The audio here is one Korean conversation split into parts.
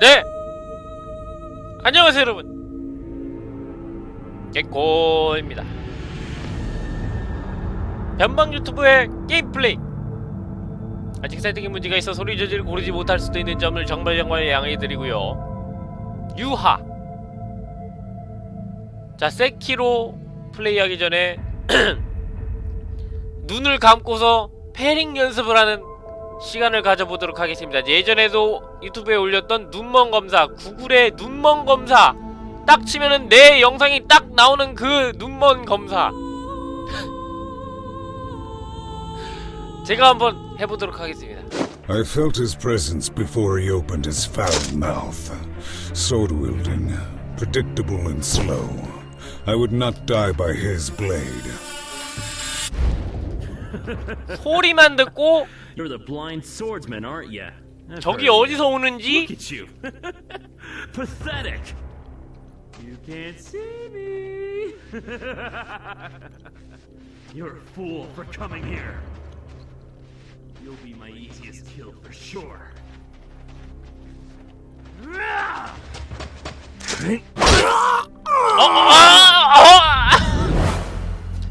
네! 안녕하세요 여러분. 개꼬입니다. 변방 유튜브의 게임 플레이. 아직 세팅에 문제가 있어 소리 저지를 고르지 못할 수도 있는 점을 정말 정말 양해드리고요. 유하. 자 세키로 플레이하기 전에 눈을 감고서 패링 연습을 하는 시간을 가져보도록 하겠습니다. 예전에도 유튜브에 올렸던 눈먼 검사, 구글의 눈먼 검사 딱 치면은 내 영상이 딱 나오는 그 눈먼 검사 제가 한번 해보도록 하겠습니다. I felt his presence before he opened his foul mouth. Sword wielding, predictable and slow. I would not die by his blade. 소리만 듣고 You're the blind swordsman, aren't you? I've 저기 heard 어디서 오는지 Look at you. Pathetic. You can't see me. You're a fool for coming here. You'll be my easiest kill for sure. 어, 아, 아,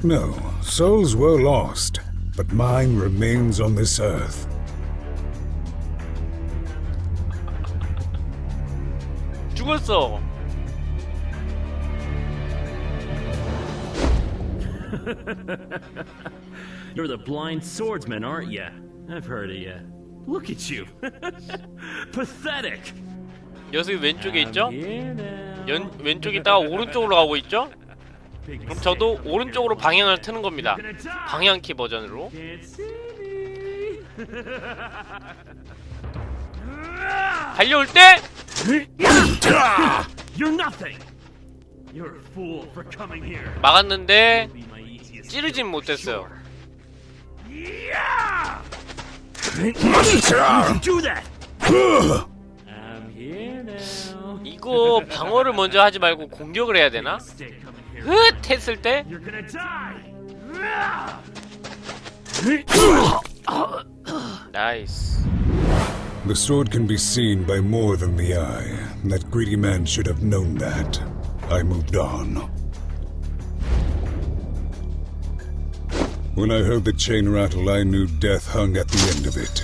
No, souls were lost, but mine remains on this earth. 죽었어. You're the blind swordsman, aren't you? I've heard of you. Look at you. Pathetic. 녀석이 왼쪽에 있죠? 연, 왼쪽에 있다가 오른쪽으로 가고 있죠? 그럼. 저도 오른쪽으로 방향을 트는 겁니다. 방향키 버전으로. 달려올 때 You're nothing. You're a fool for coming here. 막았는데 찌르진 못했어요. 이거 방어를 먼저 하지 말고 공격을 해야 되나? 흩 했을 때. 나이스. The sword can be seen by more than the eye. That greedy man should have known that. I moved on. When I heard the chain rattle, I knew death hung at the end of it.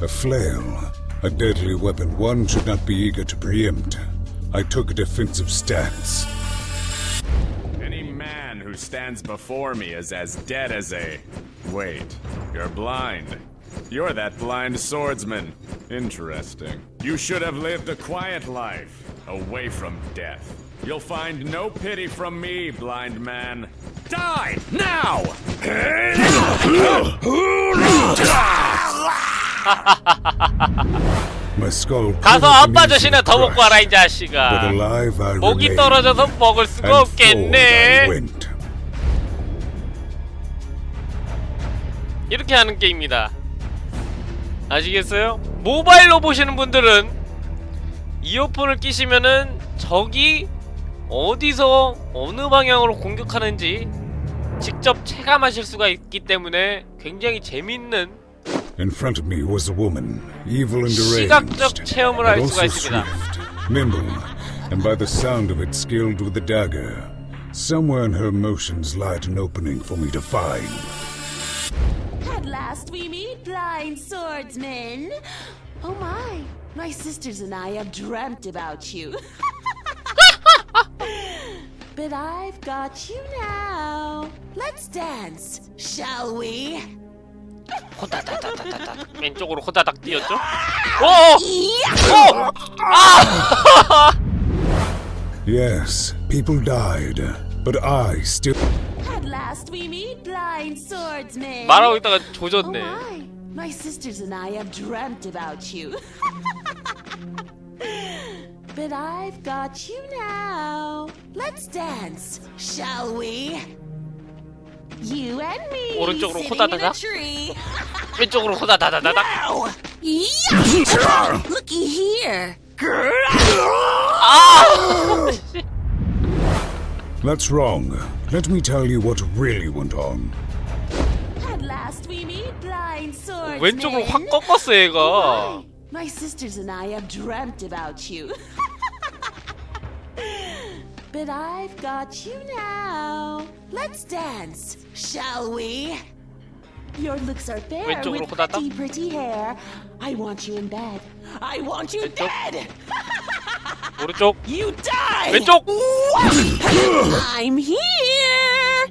A flail, a deadly weapon one should not be eager to preempt. I took a defensive stance. Any man who stands before me is as dead as a. Wait, you're blind. You're that blind swordsman. Interesting. You should have lived a quiet life, away from death. You'll find no pity from me, blind man. Die! Now! My skull 가서 quivered 아빠 beneath 젖이나 his 더 먹고 와라 이 crush. But 자식아. alive I 목이 remained. 떨어져서 먹을 수가 and forward I 없겠네. went. 이렇게 하는 게임입니다. 아시겠어요? 모바일로 보시는 분들은 이어폰을 끼시면은 적이 어디서 어느 방향으로 공격하는지 직접 체감하실 수가 있기 때문에 굉장히 재밌는 In front of me was a woman, evil and 시각적 체험을 할 수가 있습니다. and by the sound of it skilled with the dagger. Somewhere in her motions lied an opening for me to find. At last we meet, blind swordsman. Oh my, my sisters and I have dreamt about you. but I've got you now. Let's dance, shall we? 호다다다다다다 왼쪽으로 호다닥 뛰었죠? 오! Yeah! Yes, people died, but I still. Last we meet, blind swordsman. 말하고 있다가 Oh 조졌네. my, my sisters and I have dreamt about you. but I've got you now. Let's dance, shall we? You and me 오른쪽으로 tree. 왼쪽으로 호다다다다닥. Ow! Yeah! Looky here. That's wrong. Let me tell you what really went on. At last we meet, blind swordsman. 왼쪽으로 확 꺾었어 얘가. Oh my, My sisters and I have dreamt about you. but I've got you now. Let's dance, shall we? Your looks are fair 왼쪽으로 with 호다닥. pretty, pretty hair. I want you in bed. I want you 왼쪽. dead. 오른쪽 You die. 왼쪽 I'm here.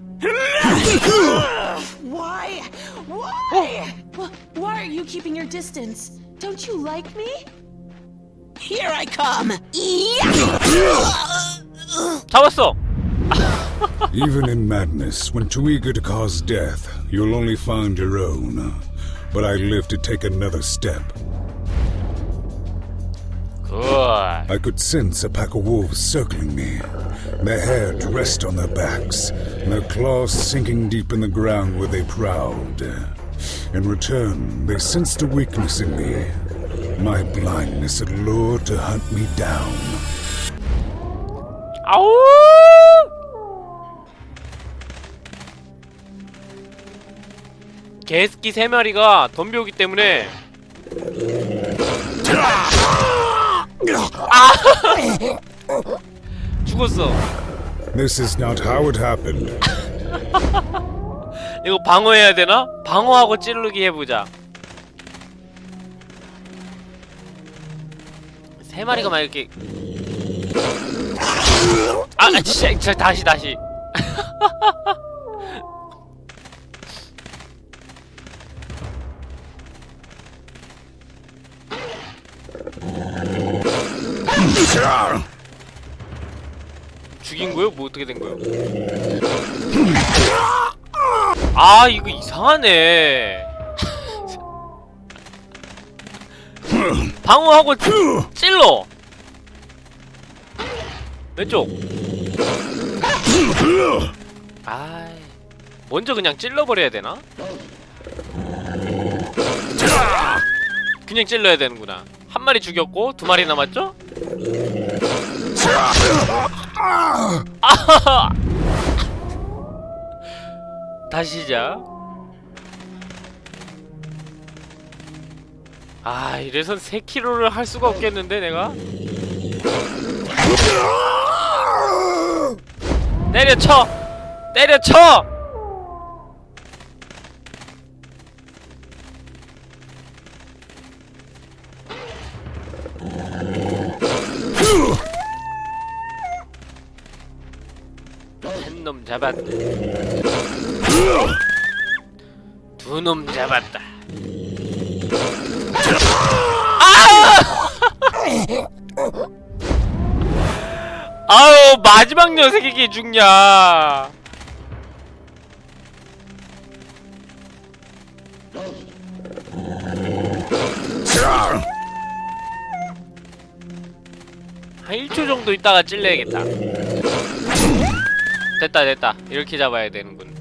Why? Why? Wh- Why are you keeping your distance? Don't you like me? Here I come. 잡았어 Even in madness, when too eager to cause death, you'll only find your own. But I live to take another step. 굿 I could sense a pack of wolves circling me, their hair dressed on their backs, and their claws sinking deep in the ground where they prowled. In return, they sensed a weakness in me. My blindness had lured to hunt me down. 아 개스키 세 마리가 덤벼오기 때문에 아! 죽었어 This is not how it happened. 이거 방어해야 되나? 방어하고 찌르기 해보자 세 마리가 막 이렇게 아 아, 진짜 진짜 다시 다시 죽인 거요? 뭐 어떻게 된 거요? 아 이거 이상하네 방어하고 찔러 왼쪽 아 먼저 그냥 찔러버려야 되나? 그냥 찔러야 되는구나 한 마리 죽였고 두 마리 남았죠? 다시 시작. 아 이래선 3kg를 할 수가 없겠는데 내가? 때려쳐! 때려쳐 한 놈 잡았다. 두 놈 잡았다. 아! 아유 마지막 녀석이 이게 죽냐 한 1초 정도 있다가 찔러야겠다 됐다 됐다 이렇게 잡아야 되는군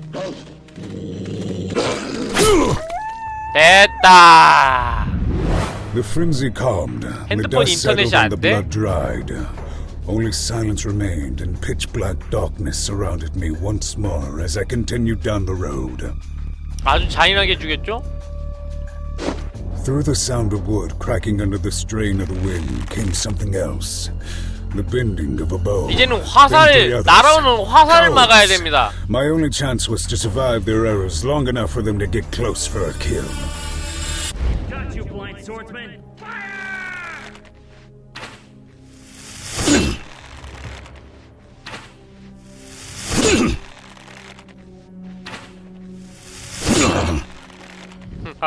됐다 핸드폰 인터넷이 안 돼? Only silence remained, and pitch black darkness surrounded me once more as I continued down the road. 아주 잔인하게 죽였죠? Through the sound of wood cracking under the strain of the wind came something else. The bending of a bow. 이제는 Then 화살 three others. 날아오는 화살을 Cowards. 막아야 됩니다. My only chance was to survive their arrows long enough for them to get close for a kill. Got you, blind swordsman! Fire!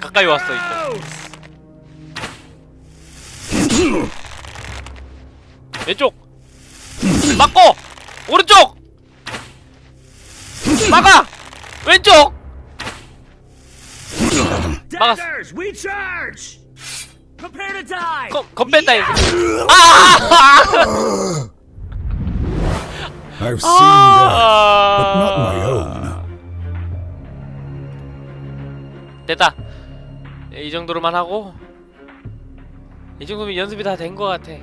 가까이 왔어 이제. 왼쪽 막고 오른쪽 막아 왼쪽 막았어. Daggers! We charge! Prepare to die! 검, 검 뺀다 이거 아! I've seen that, but not my 아 own. 됐다 이 정도로만 하고 이 정도면 연습이 다 된 것 같아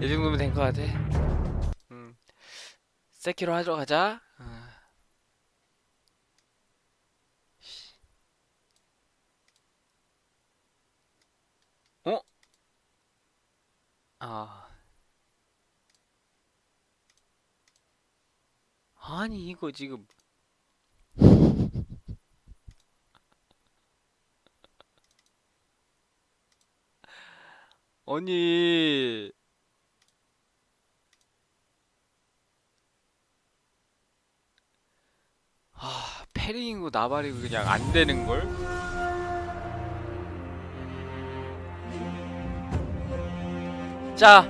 이 정도면 된 것 같아. 음. 세키로 하러 가자. 어. 어? 아. 아니 이거 지금. 아니. 아 페링이고 나발이고 그냥 안 되는 걸? 자.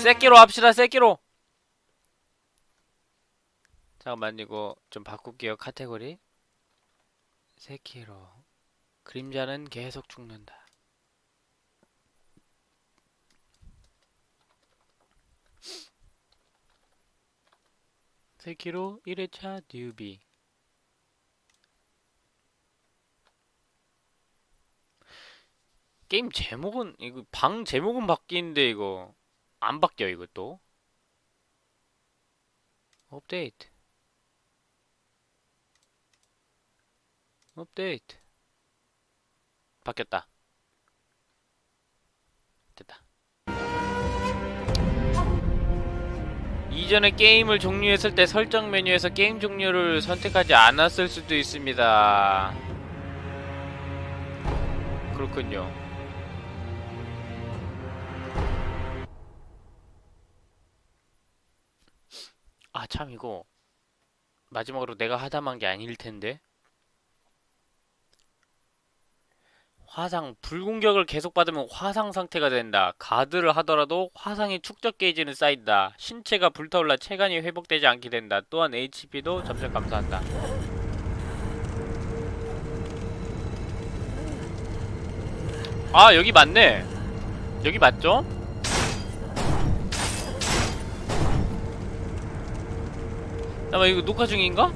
세끼로 합시다 세끼로 잠깐만 이거 좀 바꿀게요. 카테고리. 세키로. 그림자는 계속 죽는다. 세키로 1회차 뉴비. 게임 제목은 이거 방 제목은 바뀌는데 이거 안 바뀌어 이것도? 업데이트 업데이트. 바뀌었다. 됐다. 이전에 게임을 종료했을 때 설정 메뉴에서 게임 종료를 선택하지 않았을 수도 있습니다. 그렇군요. 아 참 이거 마지막으로 내가 하다만 게 아닐 텐데 화상 불공격을 계속 받으면 화상 상태가 된다. 가드를 하더라도 화상의 축적 게이지는 쌓인다. 신체가 불타올라 체간이 회복되지 않게 된다. 또한 HP도 점점 감소한다. 아 여기 맞네. 여기 맞죠? 잠깐만 이거 녹화 중인가?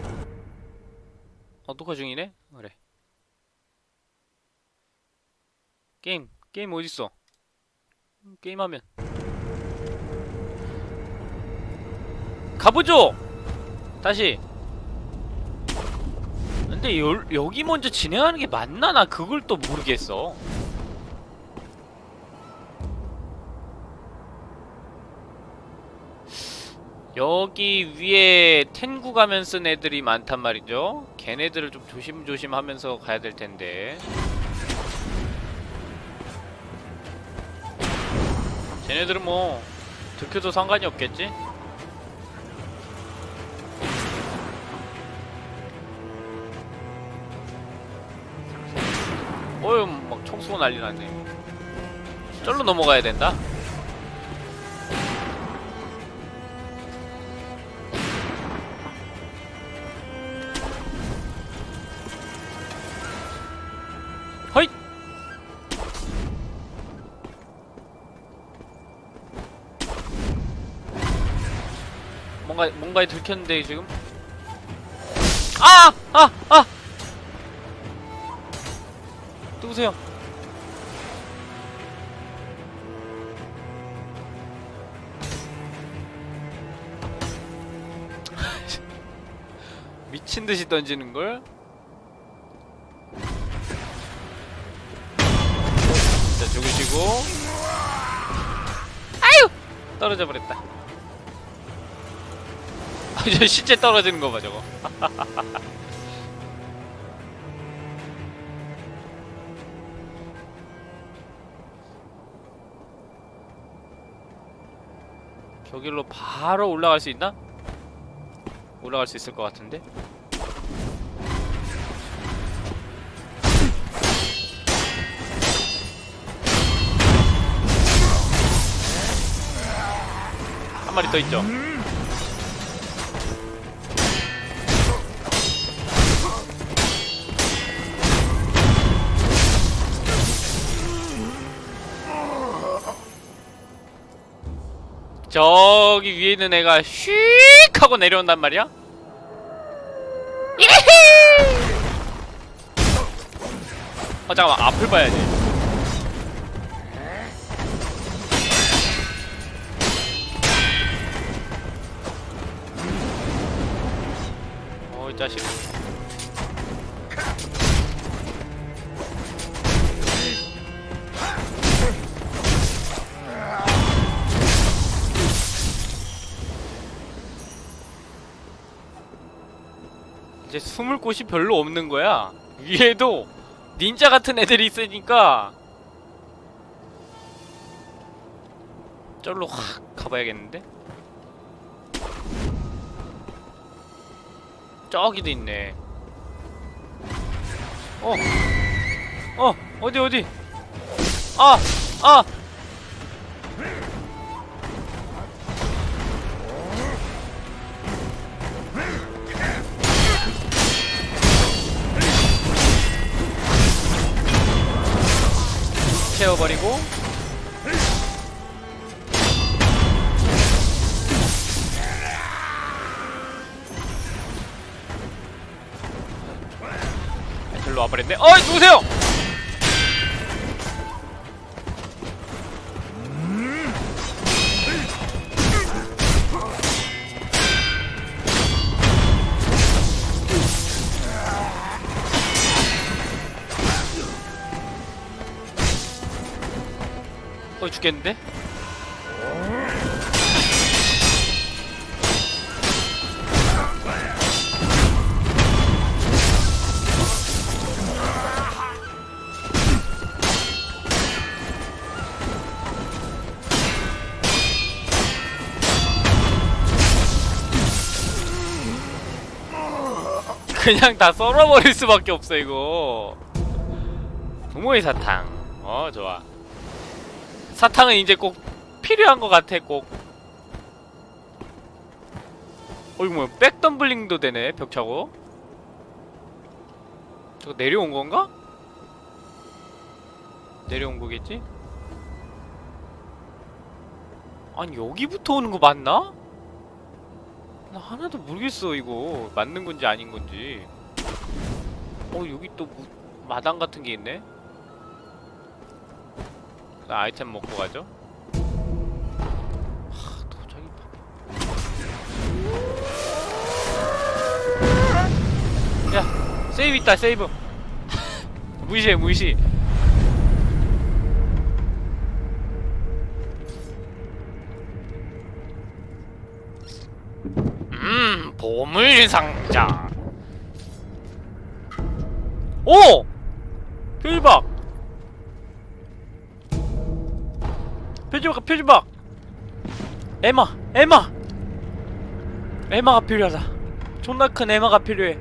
어 녹화 중이네? 그래 게임 게임 어딨어? 게임하면. 가보죠! 다시! 근데 여, 여기 먼저 진행하는 게 맞나? 나 그걸 또 모르겠어. 여기 위에 텐구 가면 쓴 애들이 많단 말이죠? 걔네들을 좀 조심조심 하면서 가야 될 텐데 쟤네들은 뭐 들켜도 상관이 없겠지? 어휴 막총 쏘고 난리 났네 절로 넘어가야 된다 뭔가 뭔가에 들켰는데 지금 아! 아! 아! 누구세요? 미친 듯이 던지는 걸? 자, 죽으시고 아유! 떨어져 버렸다. 아, 저 실제 떨어지는 거 봐, 저거. 저길로 바로 올라갈 수 있나? 올라갈 수 있을 것 같은데? 한 마리 더 있죠? 저기 위에 있는 애가 휙 하고 내려온단 말이야? 아 잠깐만. 앞을 봐야지 어이 자식. 이제 숨을 곳이 별로 없는 거야 위에도 닌자 같은 애들이 있으니까 저로 확 가봐야겠는데? 저기도 있네. 어, 어, 어디 어디? 아, 아. 채워버리고 별로 와버렸네. 어이 누구세요? 죽겠는데? 그냥 다 썰어버릴 수밖에 없어 이거. 부모의 사탕. 어 좋아 사탕은 이제 꼭 필요한 것 같아 꼭 어, 이거 뭐야 백덤블링도 되네 벽차고 저거 내려온 건가? 내려온 거겠지? 아니 여기부터 오는 거 맞나? 나 하나도 모르겠어 이거 맞는 건지 아닌 건지 어 여기 또 무, 마당 같은 게 있네 나 아이템 먹고 가죠 세이브 있다 세이브 무시해 무시 음, 보물 상자. 오! 표지박! 표지박, 표지박! 에마, 에마! 에마가 필요하다. 존나 큰 에마가 필요해.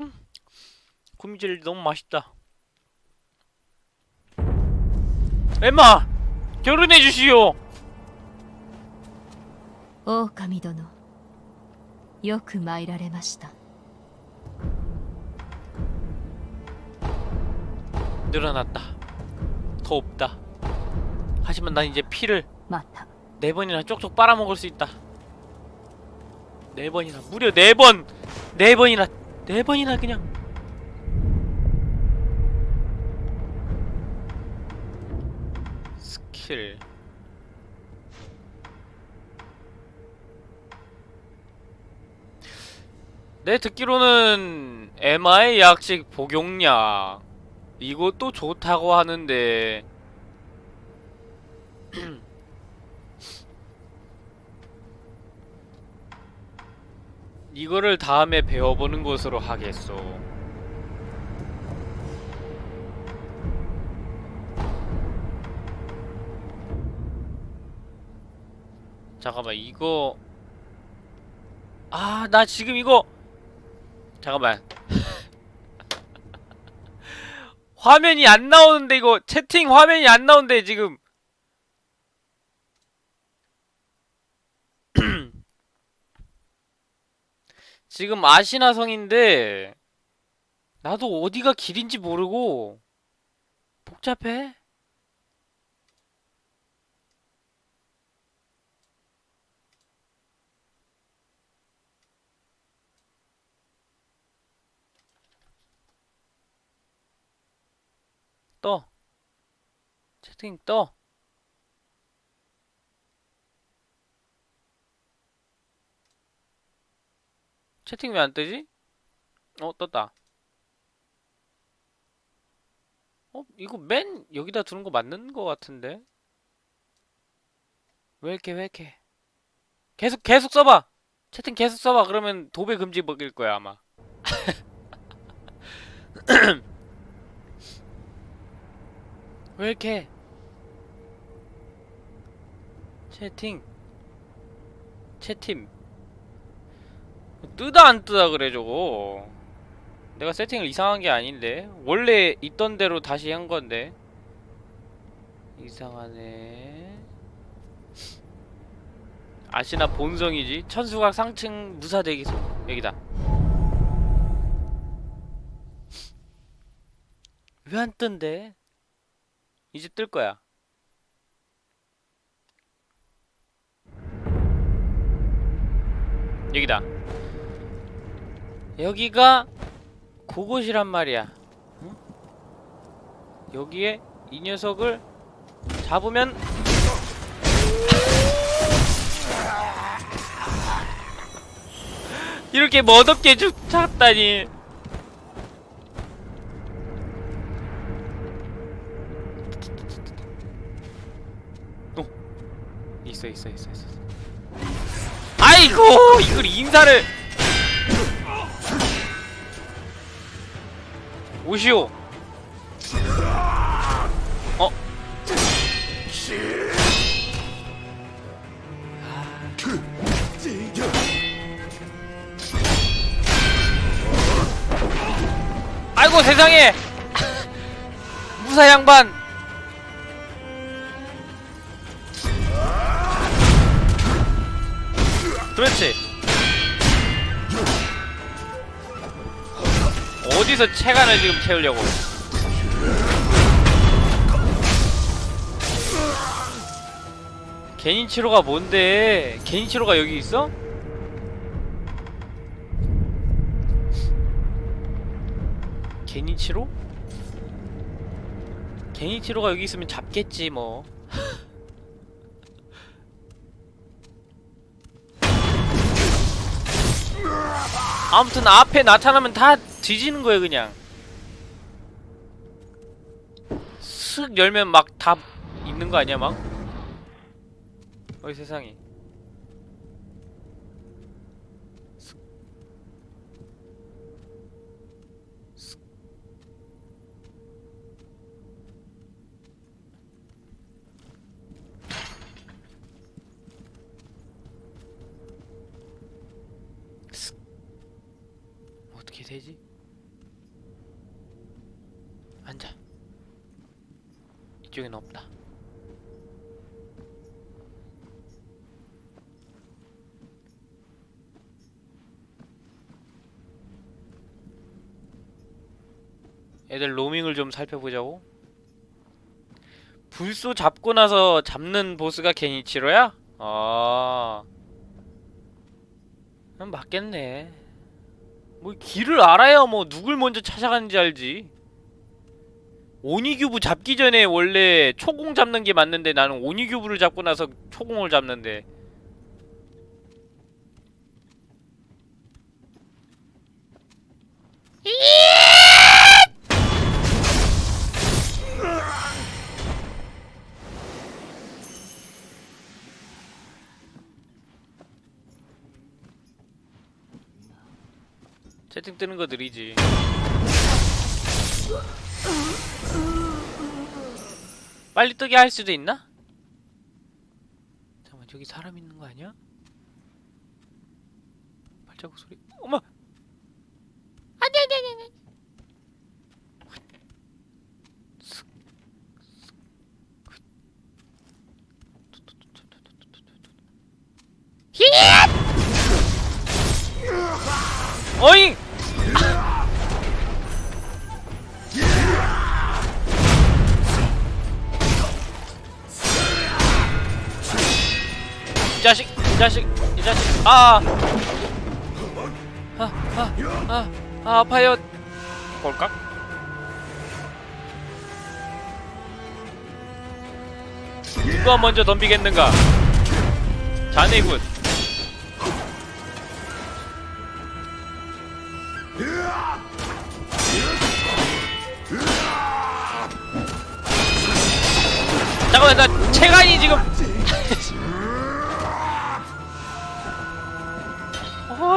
음, 구미질 너무 맛있다. 에마! 결혼해 주시오! 狼殿よく参られました 늘어났다. 더 없다. 하지만 난 이제 피를 네 번이나 쪽쪽 빨아먹을 수 있다. 네 번이나 무려 네 번, 네 번이나 네 번이나 그냥. 스킬. 내 듣기로는 MI 약식 복용약 이것도 좋다고 하는데. 이거를 다음에 배워보는 것으로 하겠소. 잠깐만 이거. 아 나 지금 이거. 잠깐만 화면이 안 나오는데 이거 채팅 화면이 안 나오는데 지금 지금 아시나성인데 나도 어디가 길인지 모르고 복잡해. distinto 채팅 왜 안 뜨지? 어 떴다 어? 이거 맨 여기다 두는 거 맞는 거 같은데? 왜 이렇게 왜 이렇게 계속 계속 써봐! 채팅 계속 써봐 그러면 도배 금지 먹일 거야 아마 왜 이렇게 채팅. 채팅 뜨다 안 뜨다 그래 저거. 내가 세팅을 이상한 게 아닌데. 원래 있던 대로 다시 한 건데. 이상하네. 아시나 본성이지? 천수각 상층 무사대기소 여기다. 왜 안 뜬대? 이제 뜰 거야 여기다. 여기가 그곳이란 말이야. 응? 여기에 이 녀석을 잡으면 이렇게 멋없게 죽 찾다니. 어 있어 있어 있어 있어 아이고 이걸 인사를. 오시오. 어? 아이고 세상에. 무사 양반 그렇지 어디서 체간을 지금 채우려고 개인치로가 뭔데 개인치로가 여기 있어? 개인치로? 개인치로가 여기 있으면 잡겠지 뭐 아무튼 앞에 나타나면 다 뒤지는 거예요 그냥 슥 열면 막 다 있는 거 아니야 막? 어이 세상에 되지? 앉아. 이쪽엔 없다. 애들 로밍을 좀 살펴보자고. 불소 잡고 나서 잡는 보스가 게니치로야? 아. 그럼 맞겠네. 뭐 길을 알아야 뭐 누굴 먼저 찾아가는지 알지. 오니규브 잡기 전에 원래 초공 잡는 게 맞는데 나는 오니규브를 잡고 나서 초공을 잡는데 채팅 뜨는 거 느리지 빨리 뜨게 할 수도 있나? 잠깐만 저기 사람 있는 거 아니야? 발자국 소리 어머 안돼 안돼 안돼 안돼 어잉! 자식 이 자식 아 아, 아, 아, 아, 아파요. 볼까? 누가 먼저 덤비겠는가? 자네군. 잠깐만, 나 체간이 지금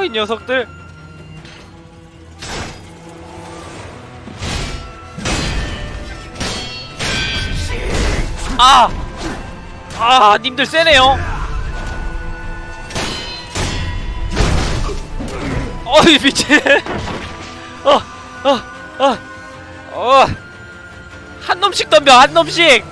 이 녀석들. 아! 아 님들 세네요. 어이 미친. 어 어 어 어 한 놈씩 덤벼 한 놈씩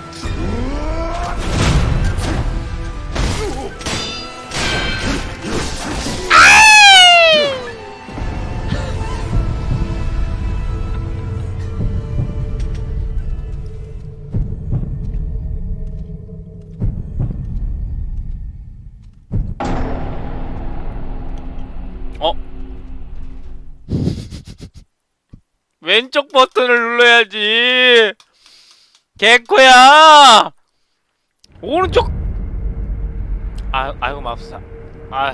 왼쪽 버튼을 눌러야지. 개코야. 오른쪽. 아, 아이고 맙사. 아.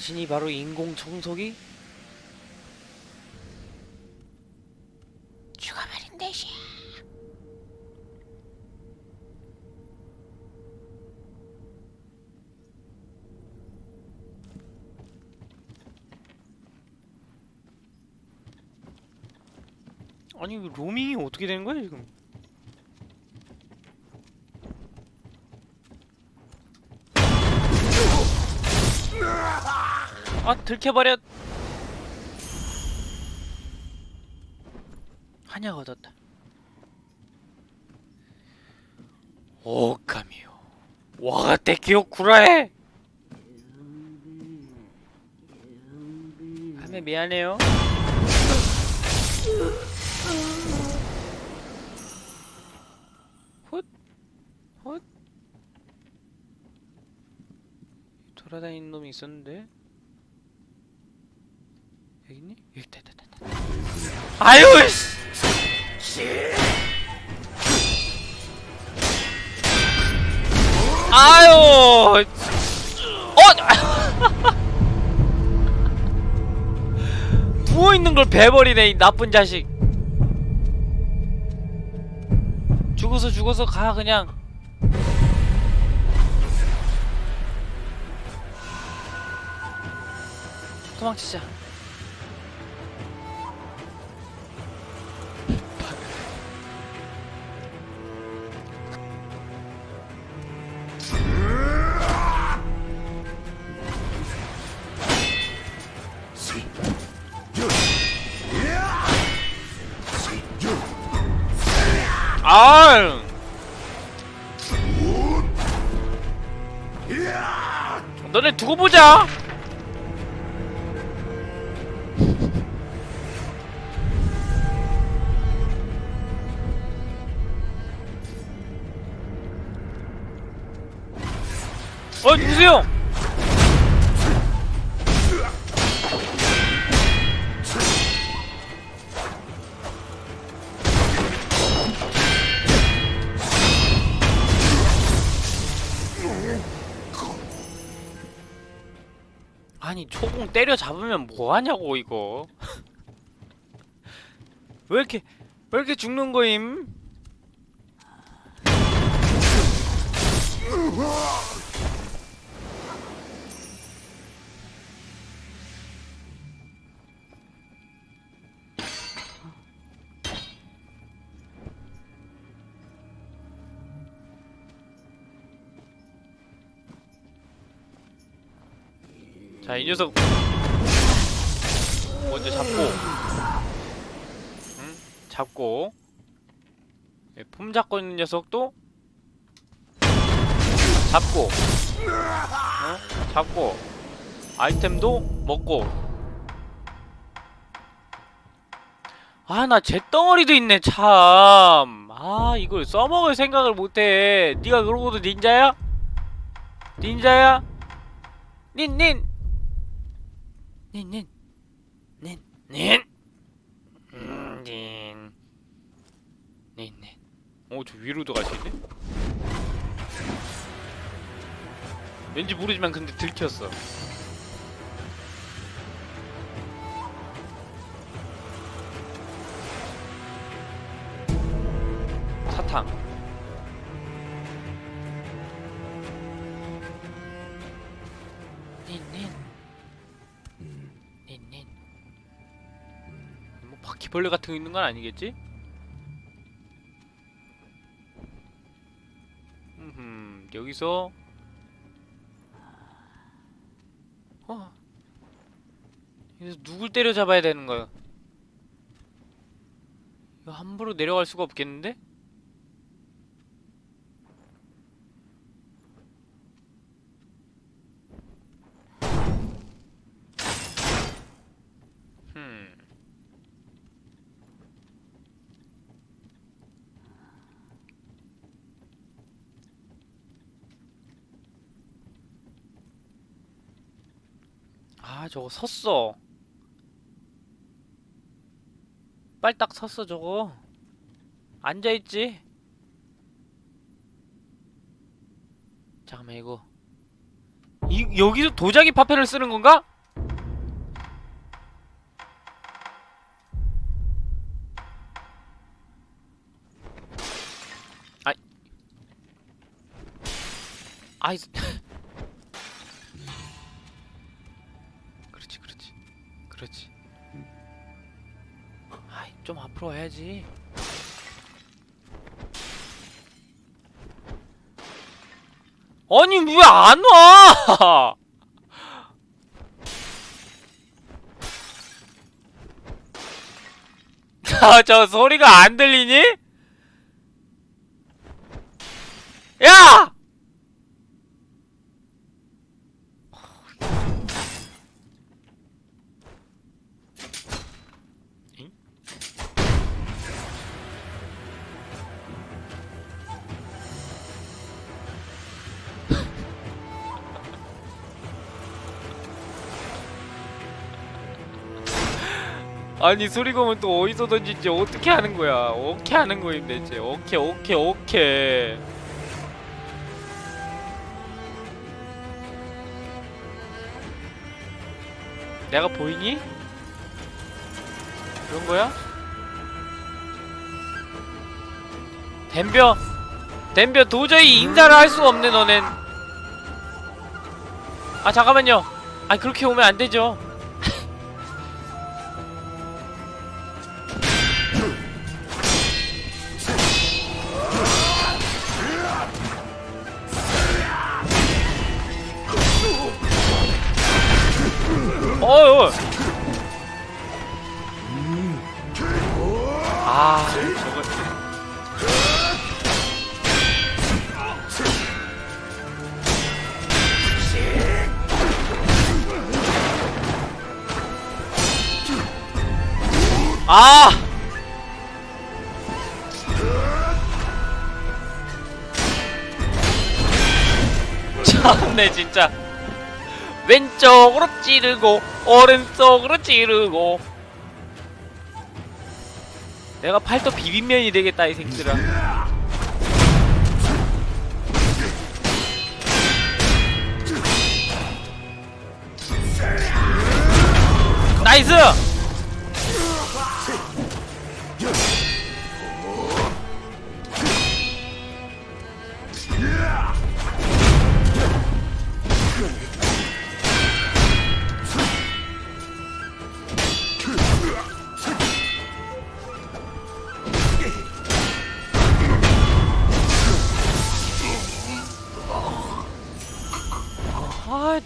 당신이 바로 인공 청소기? 죽어버린 대시야. 아니 이거 로밍이 어떻게 되는 거야 지금? 아 들켜버려. 한약 얻었다. 오카미요. 와가테 기억구라해. 하면 미안해요. 훗 훗. 돌아다니는 놈이 있었는데 있니? 있다 있다. 아유 씨! 아유! 어? 누워있는 걸 베버리네 이 나쁜 자식. 죽어서 죽어서 가 그냥. 도망치자 너네 두고 보자 어 누구세요? 때려 잡으면 뭐 하냐고 이거 왜 이렇게 왜 이렇게 죽는 거임? 자, 이 녀석 먼저 잡고, 응? 잡고, 예, 품 잡고 있는 녀석도 잡고, 어? 잡고, 아이템도 먹고. 아, 나 잿덩어리도 있네, 참. 아, 이걸 써먹을 생각을 못해. 네가 그러고도 닌자야? 닌자야? 닌, 닌! 닌, 닌, 닌, 음, 닌, 닌, 닌. 오, 저 위로도 가시네? 왠지 모르지만 근데 들켰어. 사탕. 바퀴벌레 같은 거 있는 건 아니겠지? 음, 여기서 어. 여기서 누굴 때려잡아야 되는 거야? 이거 함부로 내려갈 수가 없겠는데? 음. 아 저거 섰어. 빨딱 섰어 저거. 앉아있지? 잠깐만 이거. 이 여기서 도자기 파편을 쓰는 건가? 아이. 아이 그렇지 아이 좀 앞으로 와야지 아니 왜 안 와? 아, 저 소리가 안 들리니? 야! 아니 소리검은 또 어디서 던진지 어떻게 하는 거야? 어떻게 하는 거임 대체? 오케이 오케이 오케이. 내가 보이니? 그런 거야? 댐벼 댐벼 도저히 인사를 할수 없네 너넨 아 잠깐만요 아 그렇게 오면 안 되죠 참네 진짜. 왼쪽으로 찌르고 오른쪽으로 찌르고. 내가 팔도 비빔면이 되겠다 이 새끼들아. 나이스!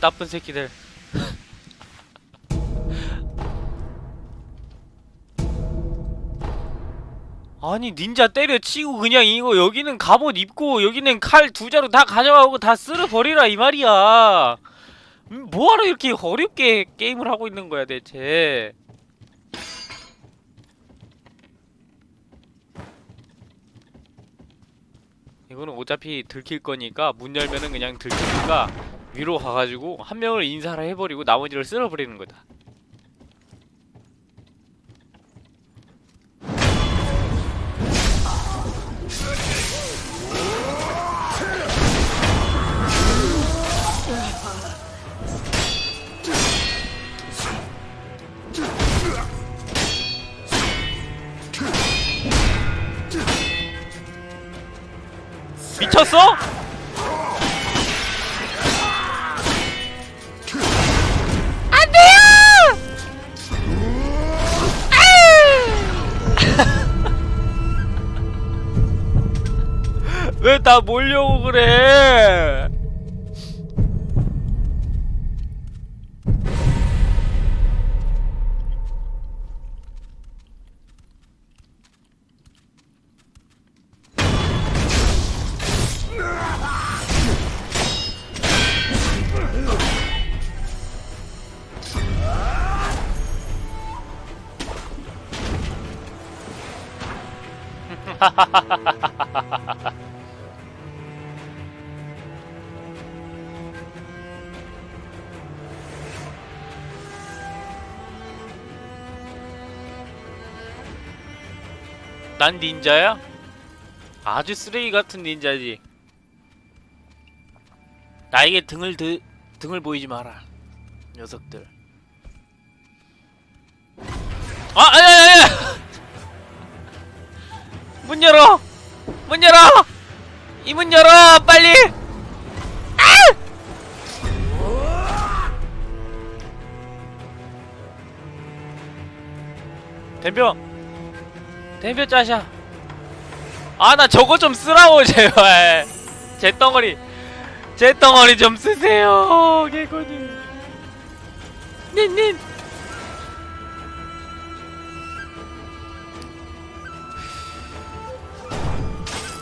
나쁜 새끼들. 아니 닌자 때려치고 그냥 이거 여기는 갑옷 입고 여기는 칼 두 자루 다 가져가고 다 쓸어버리라 이 말이야. 음, 뭐하러 이렇게 어렵게 게임을 하고 있는 거야 대체? 이거는 어차피 들킬 거니까 문 열면은 그냥 들키니까 위로 가가지고 한 명을 인사를 해버리고 나머지를 쓸어버리는 거다 미쳤어? 왜다 몰려고 그래? 난 닌자야? 아주 쓰레기 같은 닌자지. 나에게 등을 드, 등을 보이지 마라, 녀석들. 아, 아야야야! 문 열어! 문 열어! 이 문 열어! 빨리! 아! 덤벼! 덤벼 짜샤! 아 나 저거 좀 쓰라고 제발. 제 덩어리. 제 덩어리 좀 쓰세요 개코님 닌닌.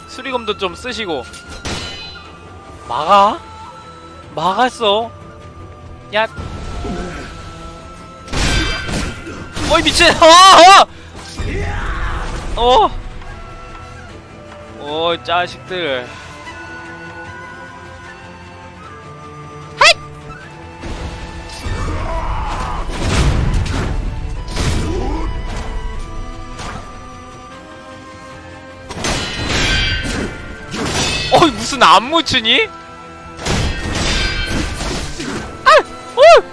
수리검도 좀 쓰시고. 막아? 막았어. 야. 어이 미친. 어어 어! 오 자식들 어이 무슨 안무 추니? 아! 오!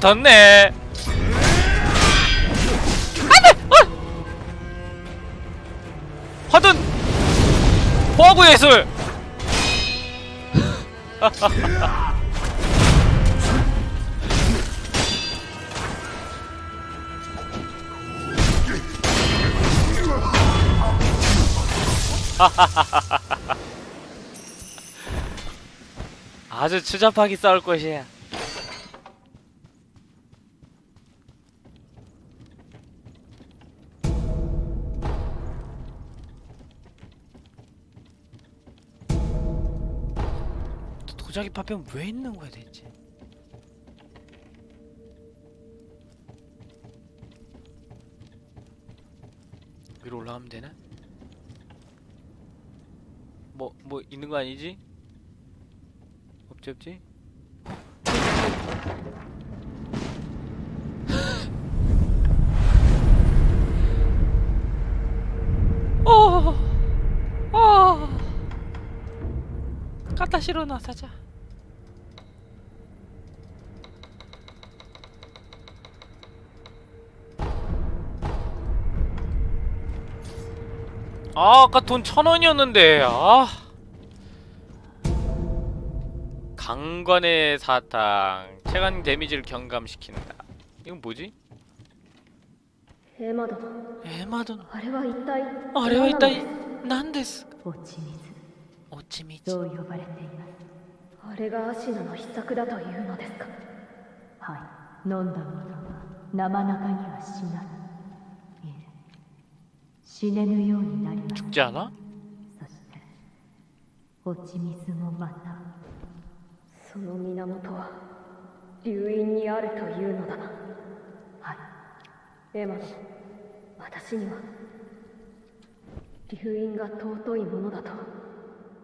붙었네. 안돼! 어! 화둔! 포하구 예술! 아주 추잡하게 싸울 것이야. 도자기 파편 왜 있는 거야 대체? 위로 올라가면 되나? 뭐 뭐 있는 거 아니지? 없지 없지? 갖다 실어놔 사자. 아 아까 돈 천원이었는데 아. 강관의 사탕 체감 데미지를 경감시킨다. 이건 뭐지? 에마도 에마도 아래와 있다이. 아래와 있다이. 난데스 落ち道う呼ばれています。あれがアシナの秘策だというのですか？はい。飲んだものは生中には死なぬ。死ねぬようになります。じゃあな。そして落ち水もまた。その源は流飲にあるというのだな。はい。エマの私には流飲が尊いものだと。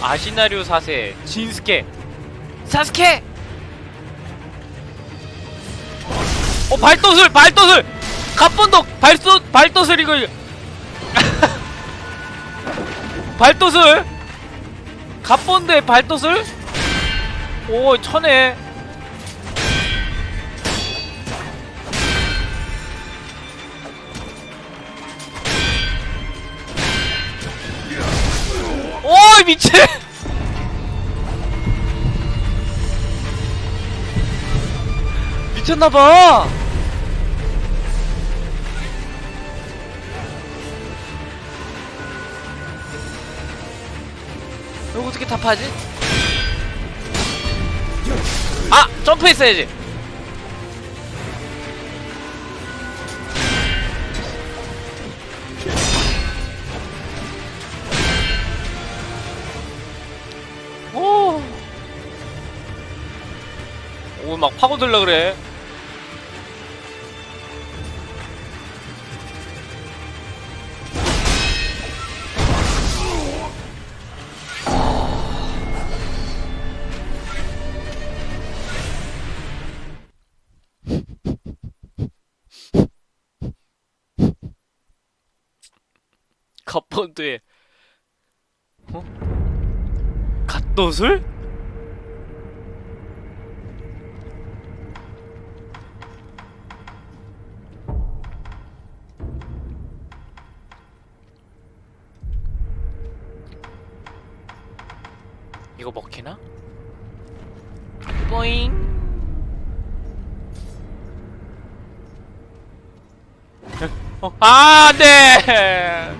아시나리오 4세 진스케. 사스케! 어 발도술 발도술! 갑본독 발소 발도술 이거. 발도술? 갑본대 발도술? 오 천에 오 미친 미쳤나봐 이거 어떻게 답하지? 아! 점프했어야지! 오, 막 파고들라 그래. 갑본드에 어? 갓도술? 아, 네.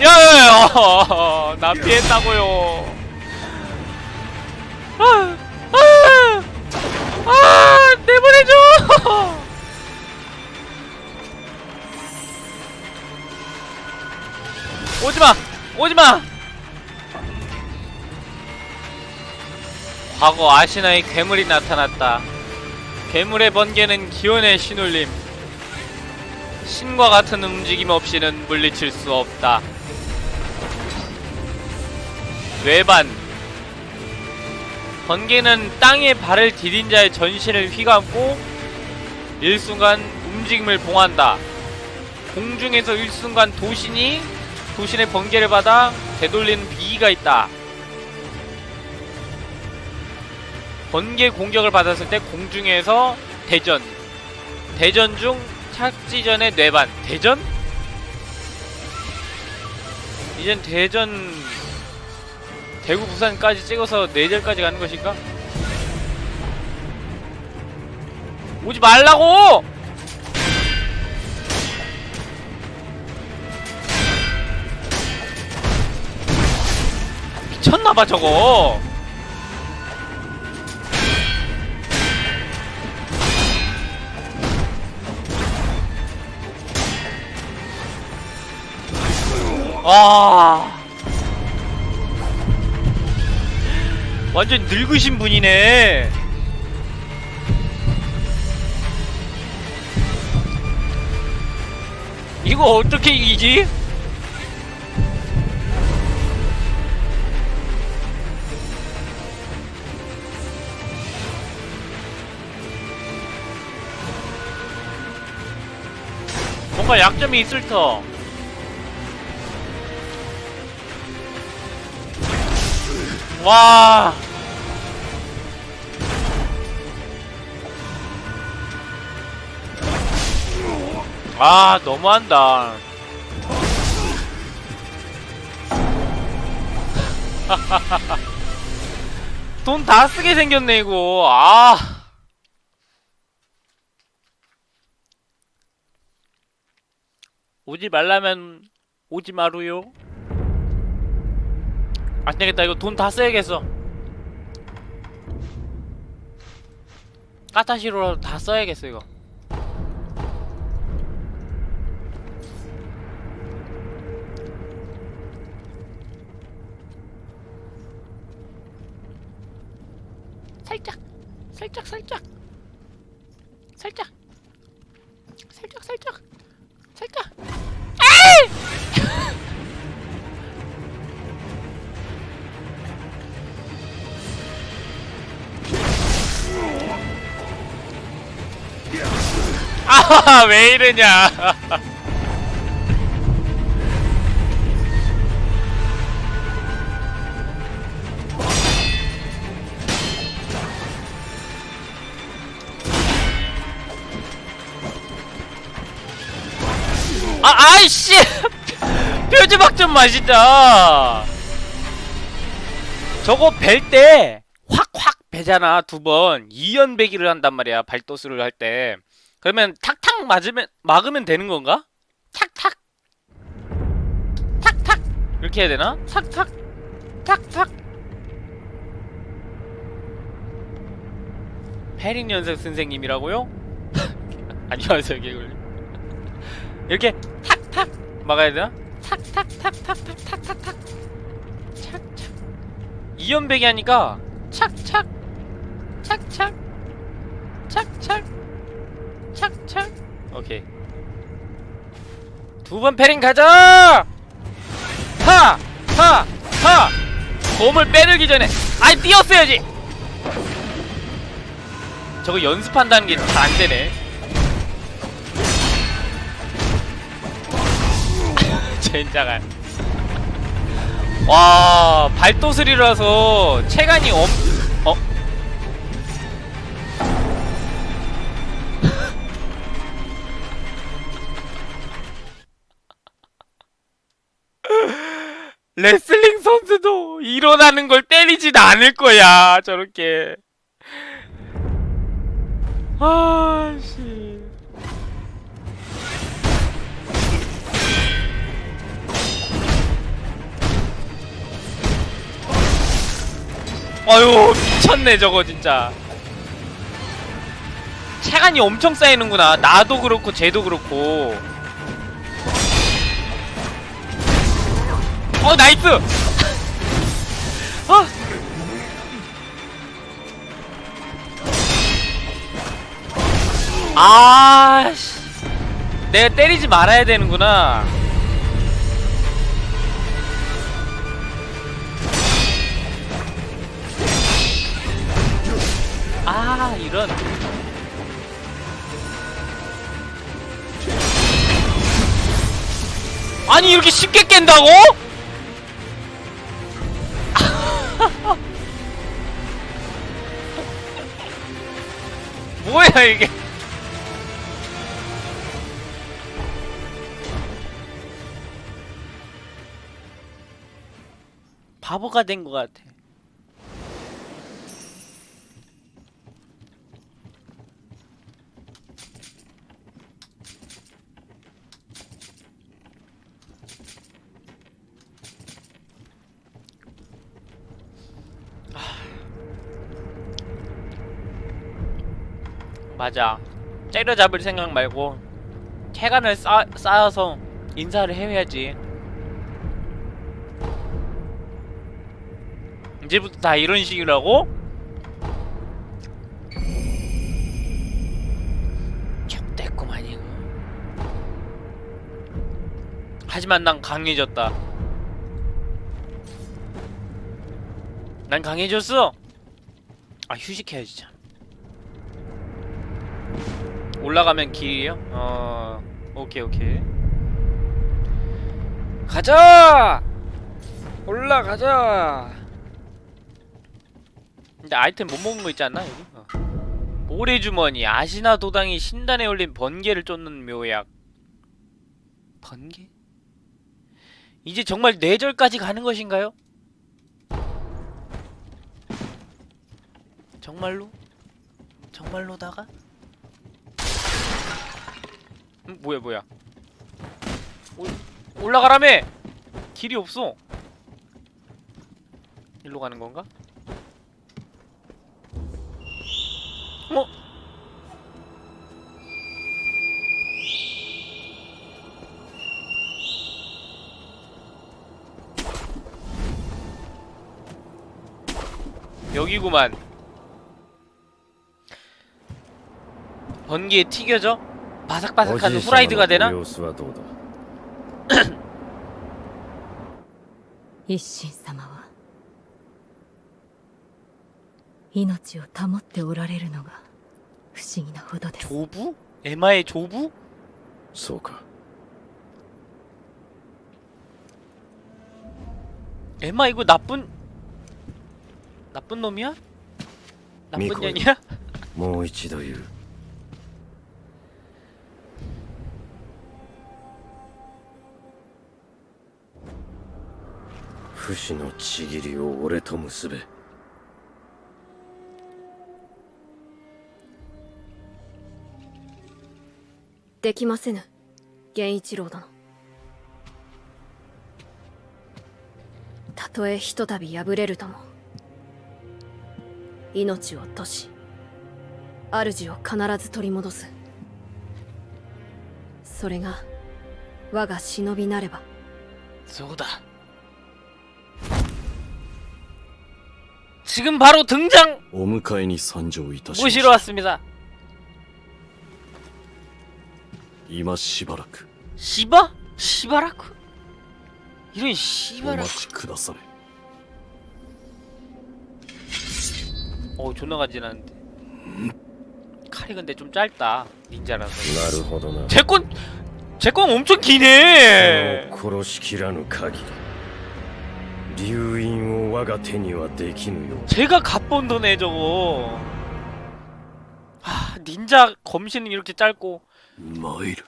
야야야. 나 피했다고요. 아, 아, 아 내보내줘. 오지마 오지마 과거 아시나의 괴물이 나타났다 괴물의 번개는 기온의 신울림 신과 같은 움직임 없이는 물리칠 수 없다 외반 번개는 땅에 발을 디딘 자의 전신을 휘감고 일순간 움직임을 봉한다. 공중에서 일순간 도신이 도신의 번개를 받아 되돌리는 비기가 있다. 번개 공격을 받았을 때 공중에서 대전 대전 중 착지 전의 뇌반 대전? 이젠 대전 대구 부산까지 찍어서 내절까지 가는 것인가? 오지 말라고! 미쳤나봐 저거 아 완전 늙으신 분이네. 이거 어떻게 이기지? 뭔가 약점이 있을 터. 와. 아, 너무한다. 돈 다 쓰게 생겼네, 이거. 아. 오지 말라면 오지 마루요. 안 되겠다. 이거 돈 다 써야겠어. 까타시로라도 다 써야겠어 이거. 살짝 살짝 살짝. 살짝. 살짝 살짝. 살짝 아, 왜 이러냐. 아, 아이씨! 표지박 좀 마시자! 저거 벨 때, 확, 확 베잖아, 두 번. 이연배기를 한단 말이야, 발도스를 할 때. 그러면 탁탁 맞으면 막으면 되는 건가? 탁탁. 탁탁. 이렇게 해야 되나? 탁탁. 탁탁. 페린 연습 선생님이라고요? 안녕하세요 개굴 이렇게 탁탁 막아야 되나? 탁탁탁탁탁탁탁탁 착착. 이연배기 하니까 착착. 착착. 착착 착착 오케이 두 번 패링 가자 하! 하! 하! 곰을 빼들기 전에 아이 뛰었어야지 저거 연습한다는 게 잘 안되네 젠장한 와 발도슬이라서 체간이 엄... 어? 레슬링 선수도 일어나는 걸 때리진 않을 거야 저렇게. 아씨. 아유 미쳤네 저거 진짜. 체간이 엄청 쌓이는구나. 나도 그렇고 쟤도 그렇고 어 나이스 아. 아씨 내가 때리지 말아야 되는구나 아 이런 아니 이렇게 쉽게 깬다고? 뭐야 이게? 바보가 된 것 같아 맞아. 때려잡을 생각 말고 체간을 쌓, 쌓아서 인사를 해야지. 이제부터 다 이런 식이라고? 족됐구만 이거. 하지만 난 강해졌다. 난 강해졌어. 아 휴식해야지 참 올라가면 길이요? 어... 오케이 오케이 가자! 올라가자! 근데 아이템 못 먹은 거 있지 않나 여기? 어. 모래주머니 아시나 도당이 신단에 올린 번개를 쫓는 묘약 번개? 이제 정말 뇌절까지 가는 것인가요? 정말로? 정말로다가? 음, 뭐야 뭐야 올, 올라가라며! 길이 없어 일로 가는 건가? 어? 여기구만. 번개에 튀겨져? 바삭바삭한 후라이드가 되나? 様子はどうだ一心様は命を保っておられるのが不思議なほどです 조부? 에마의 조부? そうか 에마 이거 나쁜 나쁜 놈이야? 나쁜 미코요. 년이야? もう一度言う 不死のちぎりを俺と結べ。できませぬ。源一郎殿。たとえひとたび敗れるとも。命を落とし主を必ず取り戻す。それが我が忍びなれば。쏘다 지금 바로 등장! 오무카에니 선조이다. 모시러 왔습니다. 이마 시바라크. 시바? 시바라크? 이런 시바라크. 오마치 어 존나 간지나는데. 칼이 근데 좀 짧다. 닌자라서. 제건 제건 엄청 기네. 고로시키라는 각이. 流印を我が手にはできぬよう 제가 갑본도네 저거 하 닌자 검신은 이렇게 짧고 参る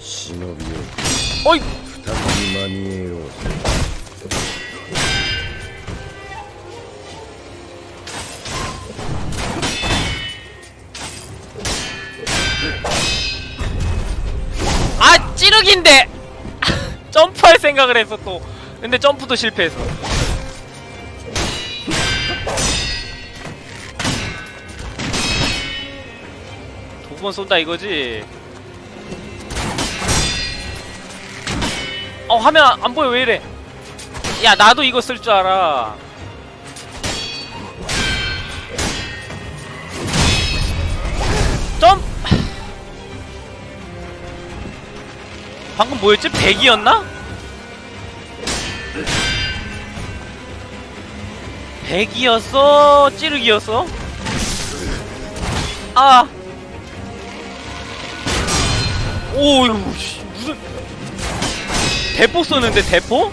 忍びよ 어이 再び間に合おう 아 찌르기인데 점프할 생각을 했어 또 근데 점프도 실패했어 두 번 쏜다 이거지. 어 화면 안- 안 보여. 왜 이래? 야 나도 이거 쓸 줄 알아. 점! 방금 뭐였지? 100이었나? 100이었어? 찌르기였어? 아! 오, 이거 씨, 무슨 대포 쏘는데 대포?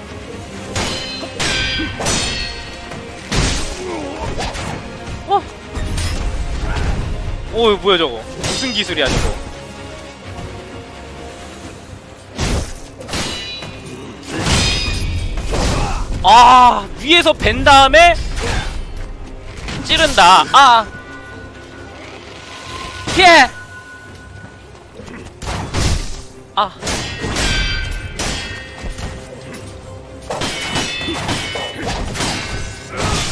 어? 오, 이거 뭐야 저거? 무슨 기술이야 저거? 아 위에서 벤 다음에 찌른다 아 피해 아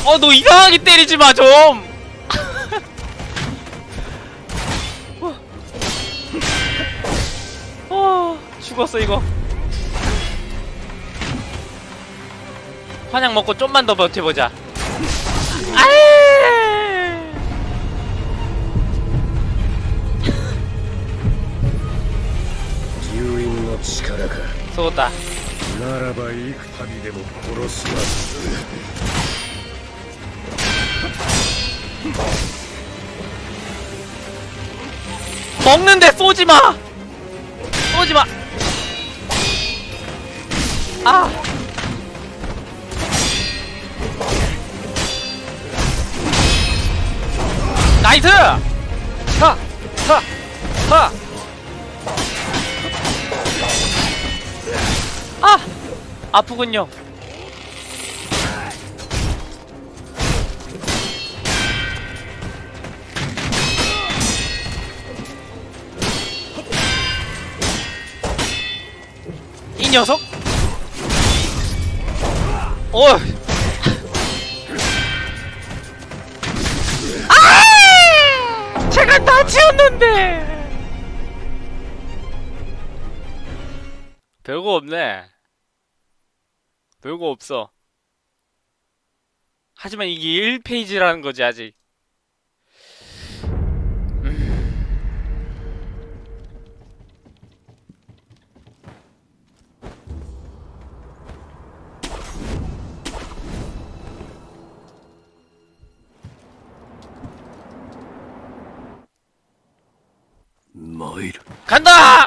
어, 너 이상하게 때리지 마, 좀! 어. 어, 죽었어, 이거. 환약 먹고 좀만 더 버텨보자. 아이! 流印の力か 쏘다. ならば幾度でも殺すま 먹는데 쏘지 마. 쏘지 마. 아. 나이스. 하. 하. 하. 아! 아프군요. 이 녀석? 어! 아! 제가 다 지웠는데! 별거 없네. 별거 없어. 하지만 이게 1페이지라는 거지 아직. 간다!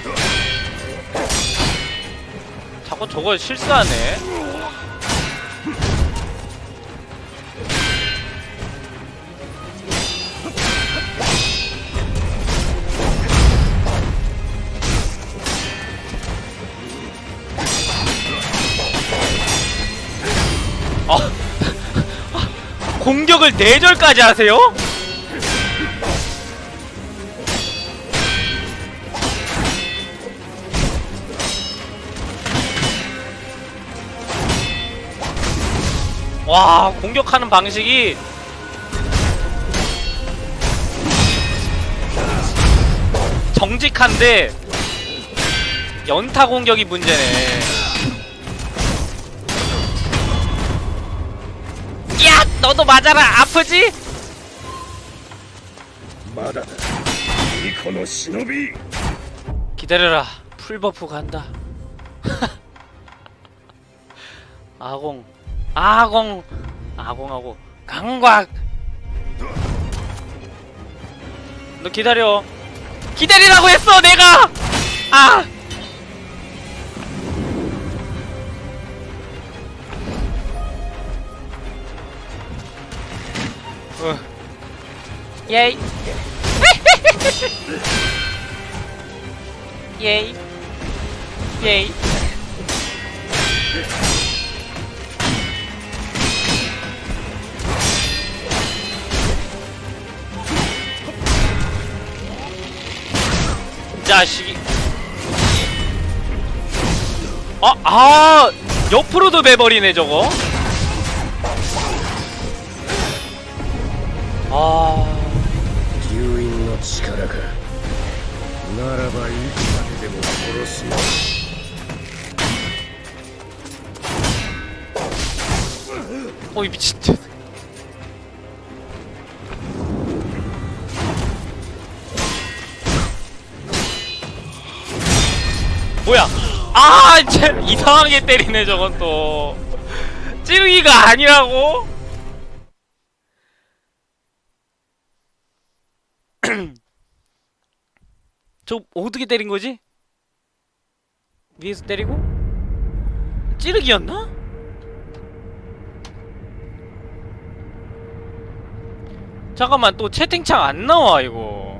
자꾸 저걸 실수하네 아, 공격을 4절까지 하세요? 공격하는 방식이 정직한데 연타 공격이 문제네 야! 너도 맞아라! 아프지? 기다려라 풀버프 간다 아공 아공 아공하고 강곽. 너 기다려. 기다리라고 했어 내가! 아! 어. 예이. 예이. 예이 자식이. 아, 아 옆으로도 매버리네 저거. 아. 어, 유인의 힘이가 나라바 이기마데도 殺す 어이 미친 뭐야 아 이상하게 때리네 저건 또 찌르기가 아니라고 저 어떻게 때린 거지? 위에서 때리고? 찌르기였나? 잠깐만 또 채팅창 안 나와 이거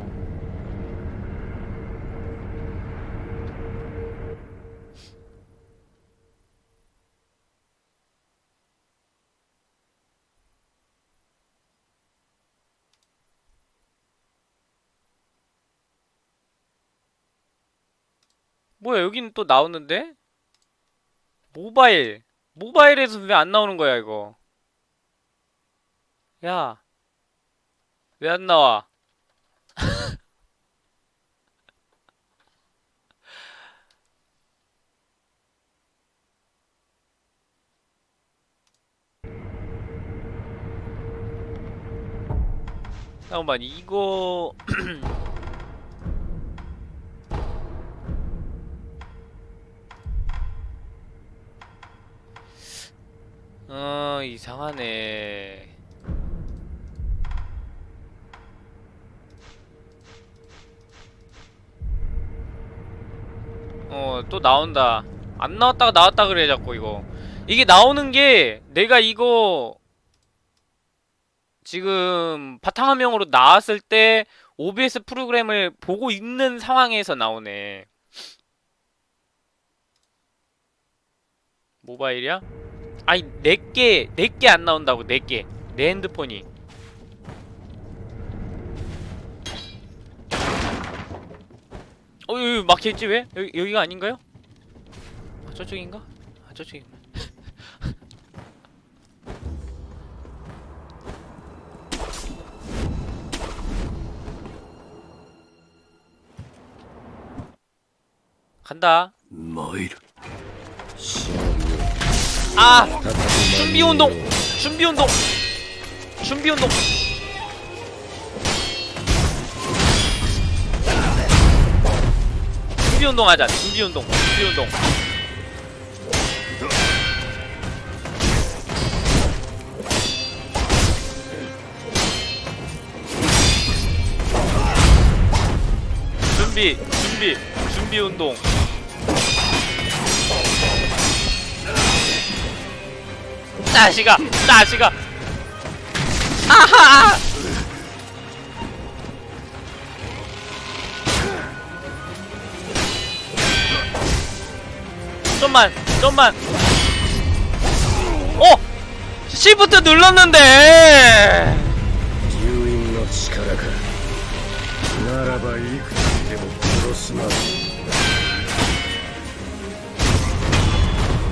뭐야 여기는 또 나오는데? 모바일 모바일에서 왜 안 나오는 거야 이거 야 왜 안 나와? 잠깐만 이거 어 이상하네 어, 또 나온다. 안 나왔다가 나왔다 그래, 자꾸 이거. 이게 나오는 게, 내가 이거, 지금 바탕화면으로 나왔을 때 OBS 프로그램을 보고 있는 상황에서 나오네. 모바일이야? 아니 내게 내게 안 나온다고 내게 내 핸드폰이. 어 여기 막혀있지 왜? 여기 여기가 아닌가요? 아, 저쪽인가? 아 저쪽인가? 간다. 参る 아 준비 운동. 준비 운동. 준비 운동. 준비 운동 하자. 준비 운동. 준비 운동. 준비 준비 준비 운동 자식아! 자식아! 아하! 좀만! 좀만! 어! 시프트 눌렀는데!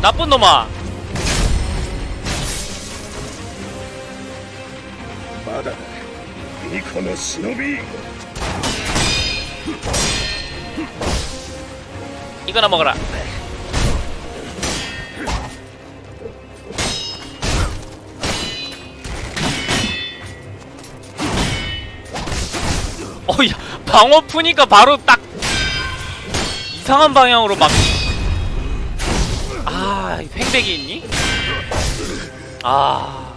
나쁜 놈아! 巫女の忍び 이거나 먹어라 어야 방어 푸니까 바로 딱 이상한 방향으로 막 아, 횡백이 있니? 아,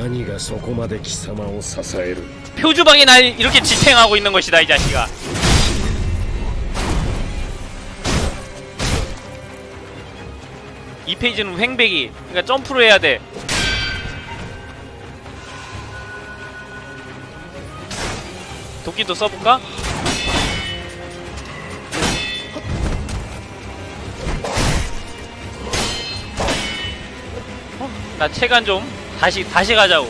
何がそこまで貴様を支える 표주방이 날 이렇게 지탱하고 있는 것이다, 이 자식아. 이 페이지는 횡백이, 그러니까 점프를 해야 돼. 도끼도 써볼까? 어, 나 체간 좀 다시 다시 가자고.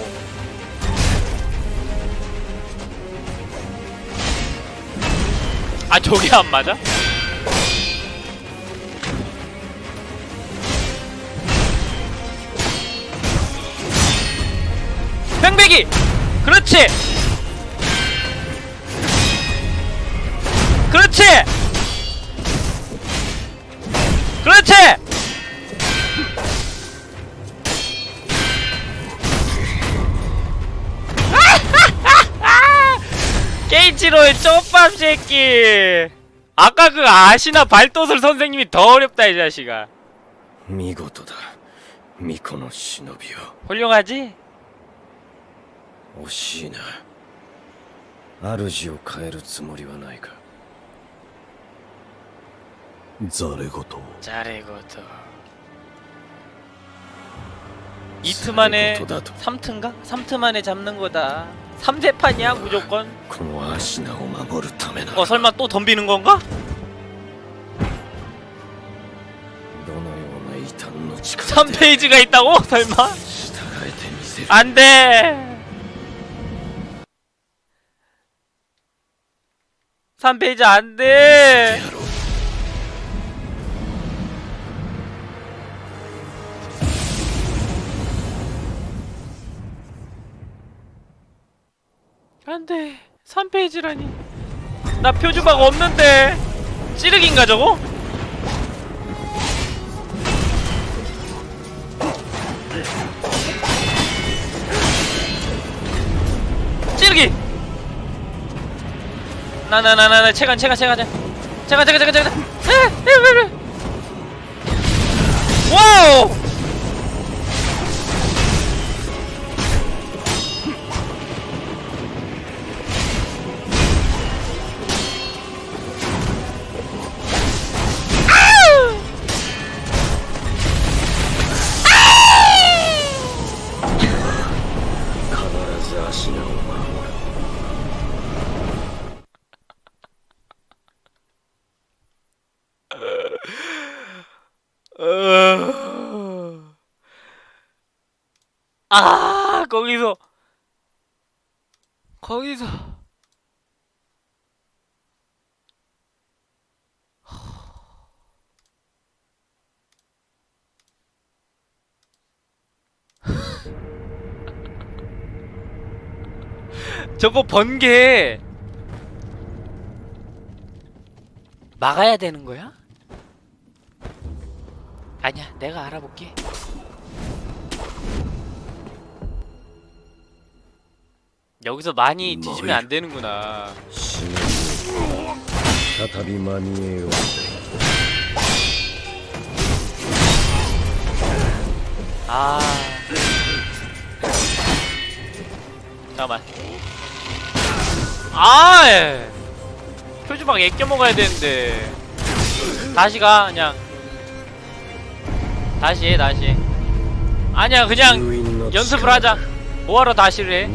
아 저게 안 맞아? 뺑배기! 그렇지! 그렇지! 그렇지! 사람 새끼! 아까 그 아시나 발도술 선생님이 더 어렵다 이 자식아. 미고도다. 미코노 시노비요. 훌륭하지? 오시나. 아르지오 変えるつもりはないか? 자레고토. 자레고토. 이트 만에 3트인가? 3트 만에 잡는 거다. 3 재판이야. 무조건 어 설마 또 덤비는 건가? 삼페이지가 있다고? 설마? 안돼! 3페이지 안돼! 안돼. 3페이지라니. 나 표주박 없는데. 찌르기인가 저거? 찌르기! 나나나나나 체간 체간 체간 체간 체간 체간 체간 체간. 와우 아 거기서. 거기서. 저거 번개. 막아야 되는 거야? 아니야 내가 알아볼게 여기서 많이 뒤지면 안 되는구나. 아. 잠깐만. 아! 예. 표주방 애껴 먹어야 되는데. 다시 가, 그냥. 다시 해, 다시 해. 아니야, 그냥 연습을 하자. 뭐하러 다시를 해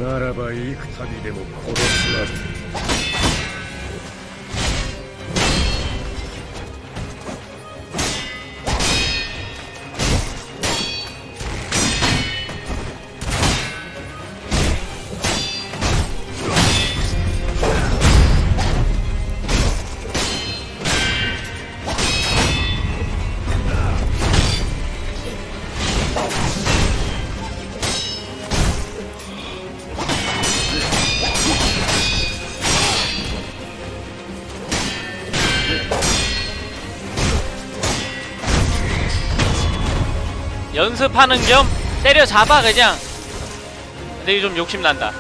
진입하는 겸 때려잡아 그냥. 근데 좀 욕심난다.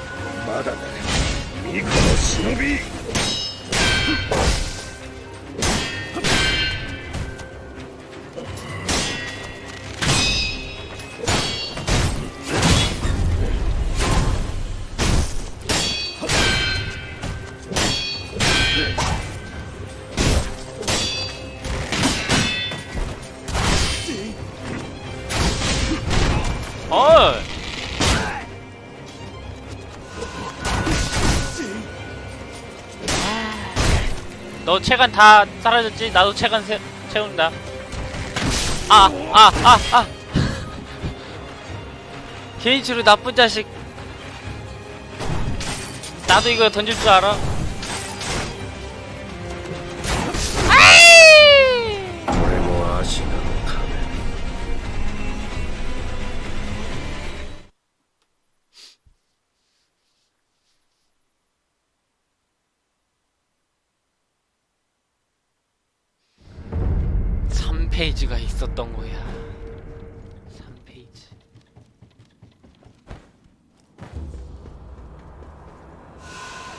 너 체간 다 사라졌지? 나도 체간 세, 채운다. 아, 아, 아, 아. 개인치로 나쁜 자식. 나도 이거 던질 줄 알아. 3페이지가 있었던 거야. 3페이지.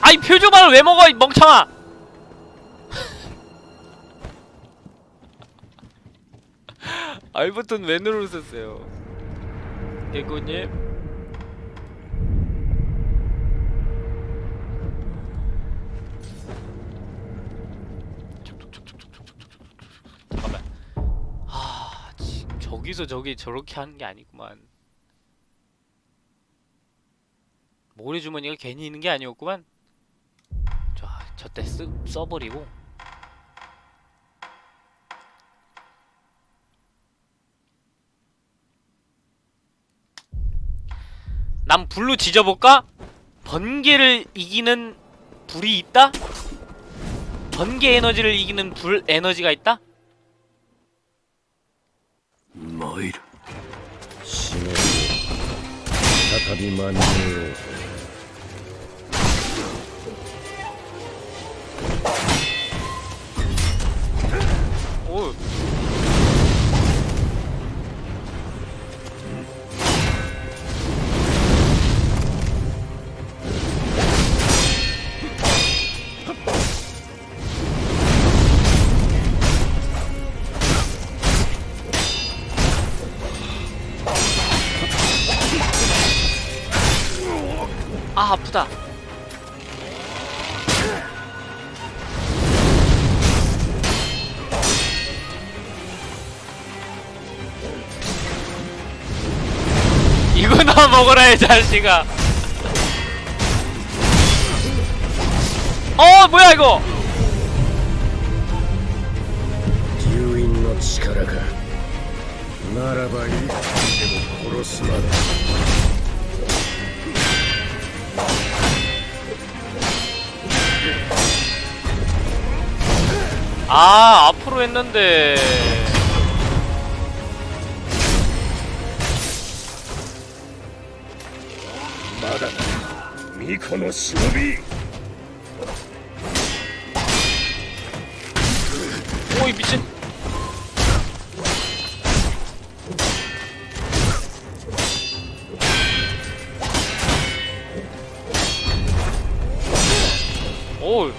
아이 표주말을 왜 먹어 이 멍청아! 알버튼 왜 누르셨어요? 개구님? 잠깐만. 아, 저기서 저기 저렇게 하는 게 아니구만. 모래주머니가 괜히 있는 게 아니었구만. 자, 저때 쓰, 써버리고. 난 불로 지져볼까? 번개를 이기는 불이 있다? 번개 에너지를 이기는 불 에너지가 있다? 再び 아 아프다. 이거나 먹어라 이 자식아. 어 뭐야 이거? 封印の力かならば幾度でも殺すまで 아 앞으로 했는데. 미코노 시노비. 오이 미친. 오우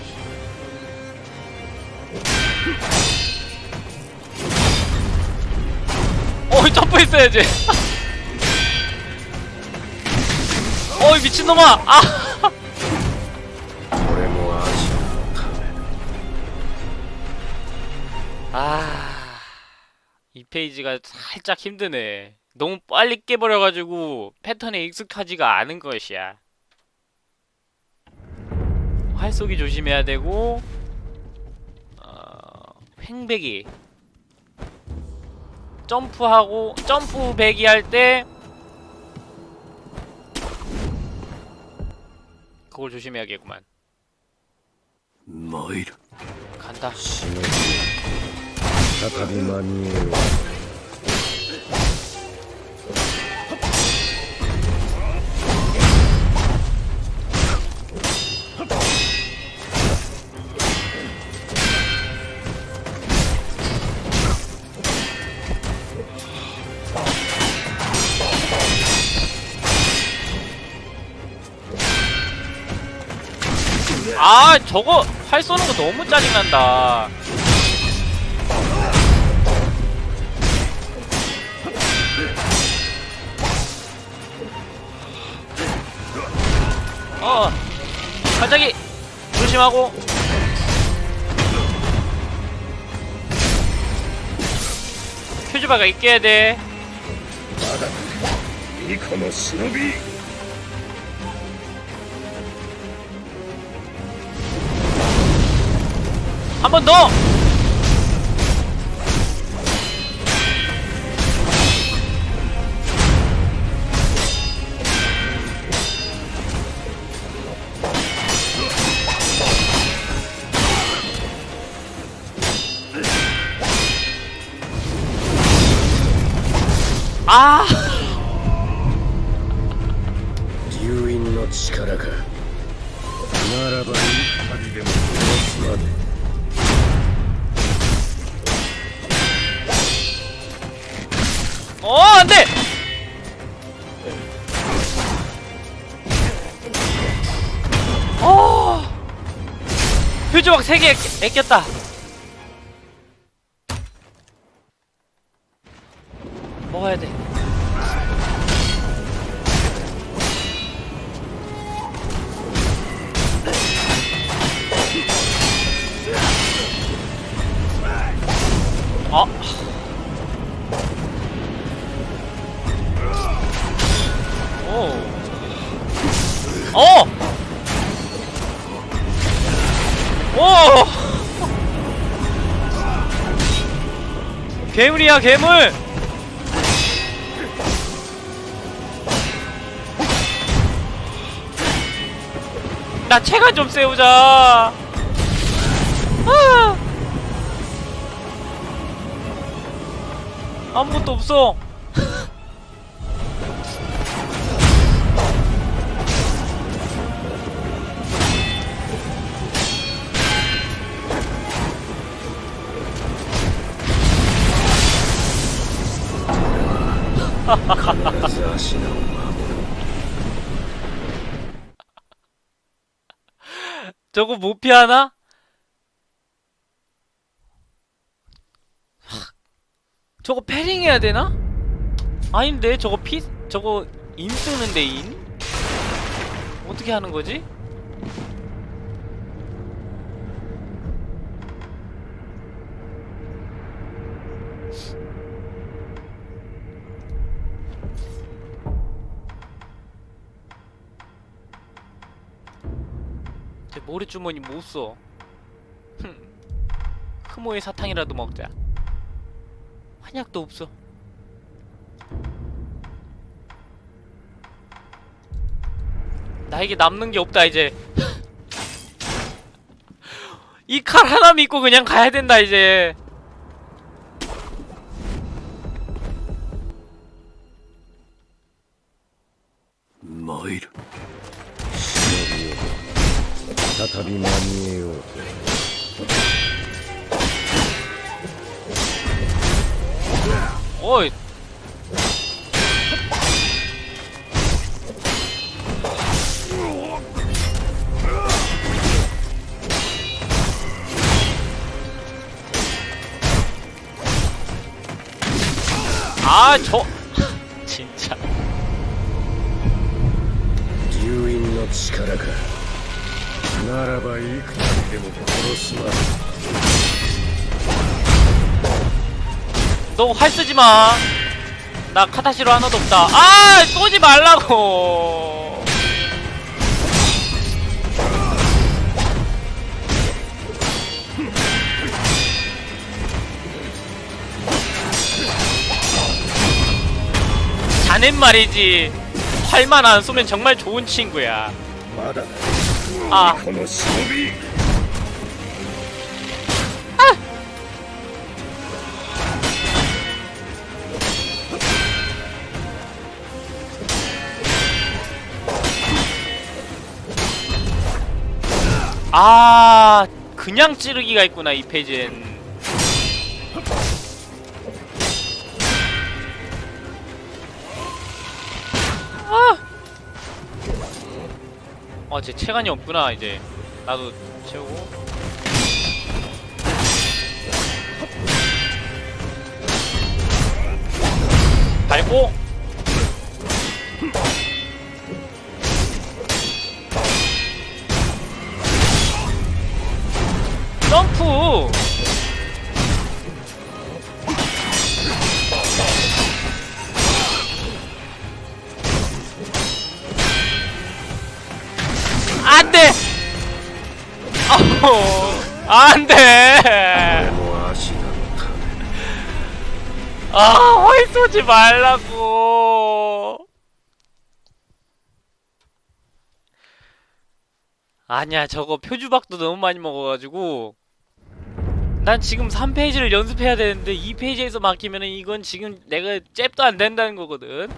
숨어 있어야지. 어이 미친놈아! 아! 아, 이 페이지가 살짝 힘드네. 너무 빨리 깨버려가지고 패턴에 익숙하지가 않은 것이야. 활쏘기 조심해야 되고, 어, 횡백이 점프하고, 점프 배기 할 때, 그걸 조심해야겠구만. 参る 간다. 아 저거 활 쏘는 거 너무 짜증난다. 어 갑자기 조심하고. 퓨즈바가 있게 해야 돼. 이코노 스노비 한 번 더! 3개 애꼈다. 괴물! 나 체가 좀 세우자! 아! 아무것도 없어! 저거 못 피하나? 저거 패링 해야 되나? 아닌데 저거 피 저거 인 쓰는데 인? 어떻게 하는 거지? 모래주머니 못 써. 흠. 흑모의 사탕이라도 먹자. 한약도 없어. 나에게 남는 게 없다 이제. 이 칼 하나 믿고 그냥 가야 된다 이제. 뭐 마일. 再び間に合おう。おい。あーちょ。ちんちゃん。の力か。 ならばいくつでも殺すま 너 활 쓰지 마. 나 카타시로 하나도 없다. 아, 쏘지 말라고. 자넨 말이지. 활만 안 쏘면 정말 좋은 친구야. まだ 아, この忍び 아, 그냥 찌르기가 있구나 이 페이지엔. 아, 제 체간이 없구나 이제. 나도 채우고. 밟고. 그러지 말라고. 아니야, 저거 표주박도 너무 많이 먹어가지고. 난 지금 3페이지를 연습해야 되는데 2페이지에서 막히면은 이건 지금 내가 잽도 안 된다는 거거든.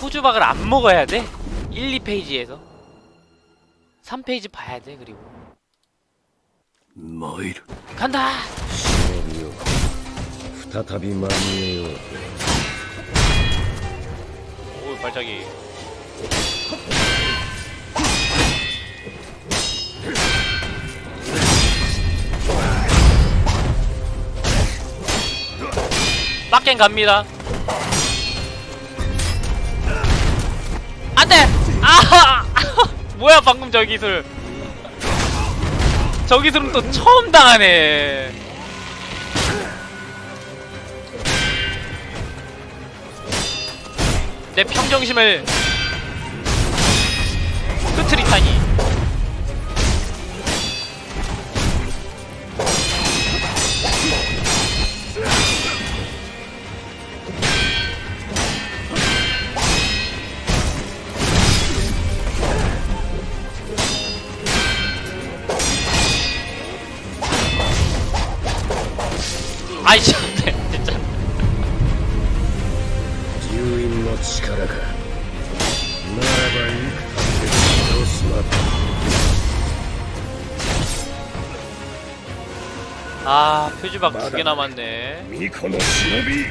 표주박을 안 먹어야 돼. 1, 2페이지에서. 3페이지 봐야 돼, 그리고. 뭐 마일. 간다! 再び間に合えようと 오 발차기 빡갱 갑니다 안돼 아 뭐야 방금 저 기술 저 기술은 또 처음 당하네 내 평정심을 흐트리타니 방 두 개 남았네. 미코노 시노비.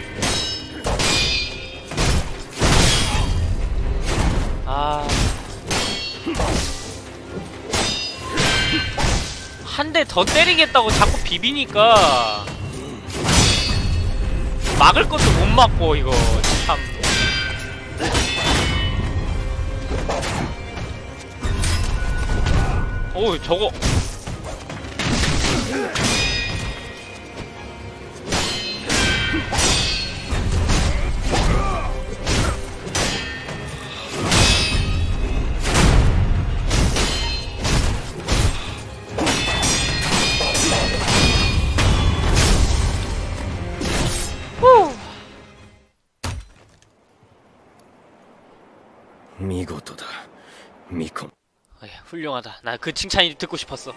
아... 한 대 더 때리겠다고 자꾸 비비니까. 막을 것도 못 막고 이거. 참. 오우 저거. 미콤. 아, 어, 야, 훌륭하다. 나 그 칭찬이 듣고 싶었어.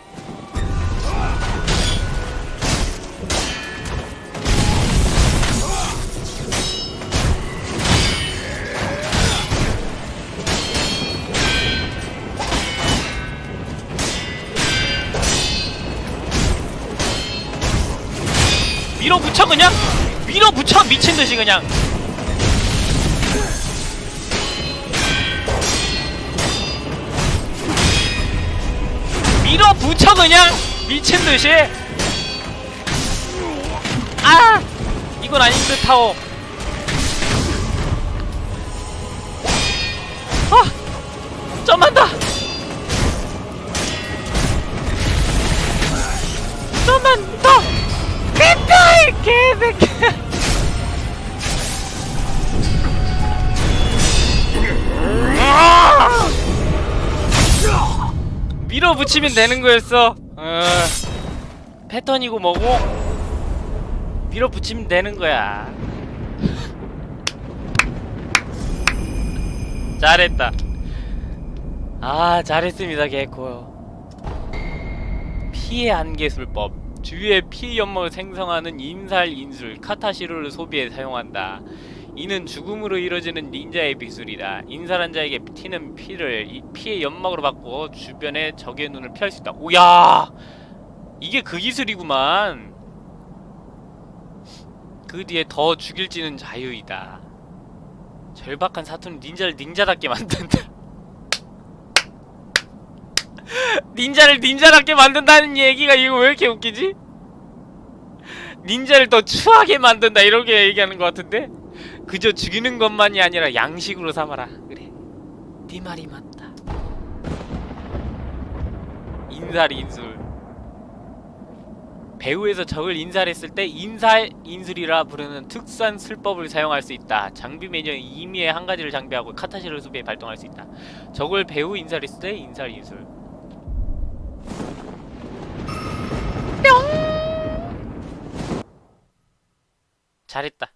밀어붙여 그냥 밀어붙여 미친듯이 그냥 밀어붙여 그냥 미친듯이. 아! 이건 아닌 듯하오. 아! 더 됐다! 이 개새끼 밀어붙이면 되는 거였어. 어, 패턴이고 뭐고 밀어붙이면 되는 거야. 잘했다. 아 잘했습니다 개코. 피해 안개술법. 주위의 피 연막을 생성하는 인살 인술 카타시로를 소비해 사용한다 이는 죽음으로 이루어지는 닌자의 기술이다. 인살한 자에게 튀는 피를 이 피의 연막으로 바꾸어 주변의 적의 눈을 피할 수 있다. 오야! 이게 그 기술이구만. 그 뒤에 더 죽일지는 자유이다. 절박한 사투는 닌자를 닌자답게 만든다. 닌자를 닌자답게 만든다는 얘기가 이거 왜 이렇게 웃기지? 닌자를 더 추하게 만든다 이렇게 얘기하는 것 같은데? 그저 죽이는 것만이 아니라 양식으로 삼아라. 그래. 네 말이 맞다. 인살 인술. 배후에서 적을 인살했을 때 인살 인술이라 부르는 특수한 술법을 사용할 수 있다. 장비 매년 임의의 한 가지를 장비하고 카타시를 수비에 발동할 수 있다. 적을 배후 인살했을 때 인살 인술. 잘했다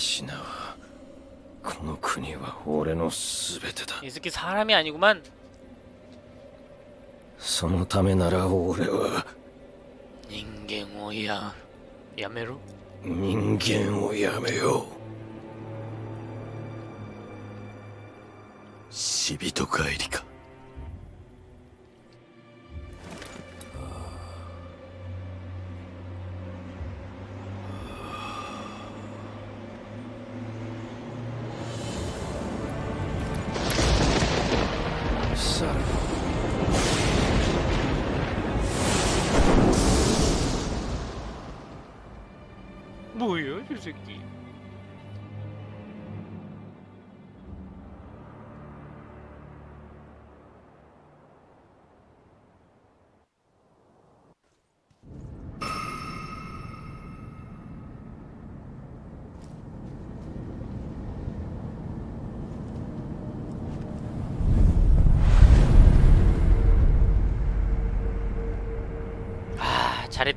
뭐야 アシナはこの国は俺の全てだ 이 새끼 사람이 아니구만 そのためなら俺は 인간をややめろ人間をやめよう死人帰りか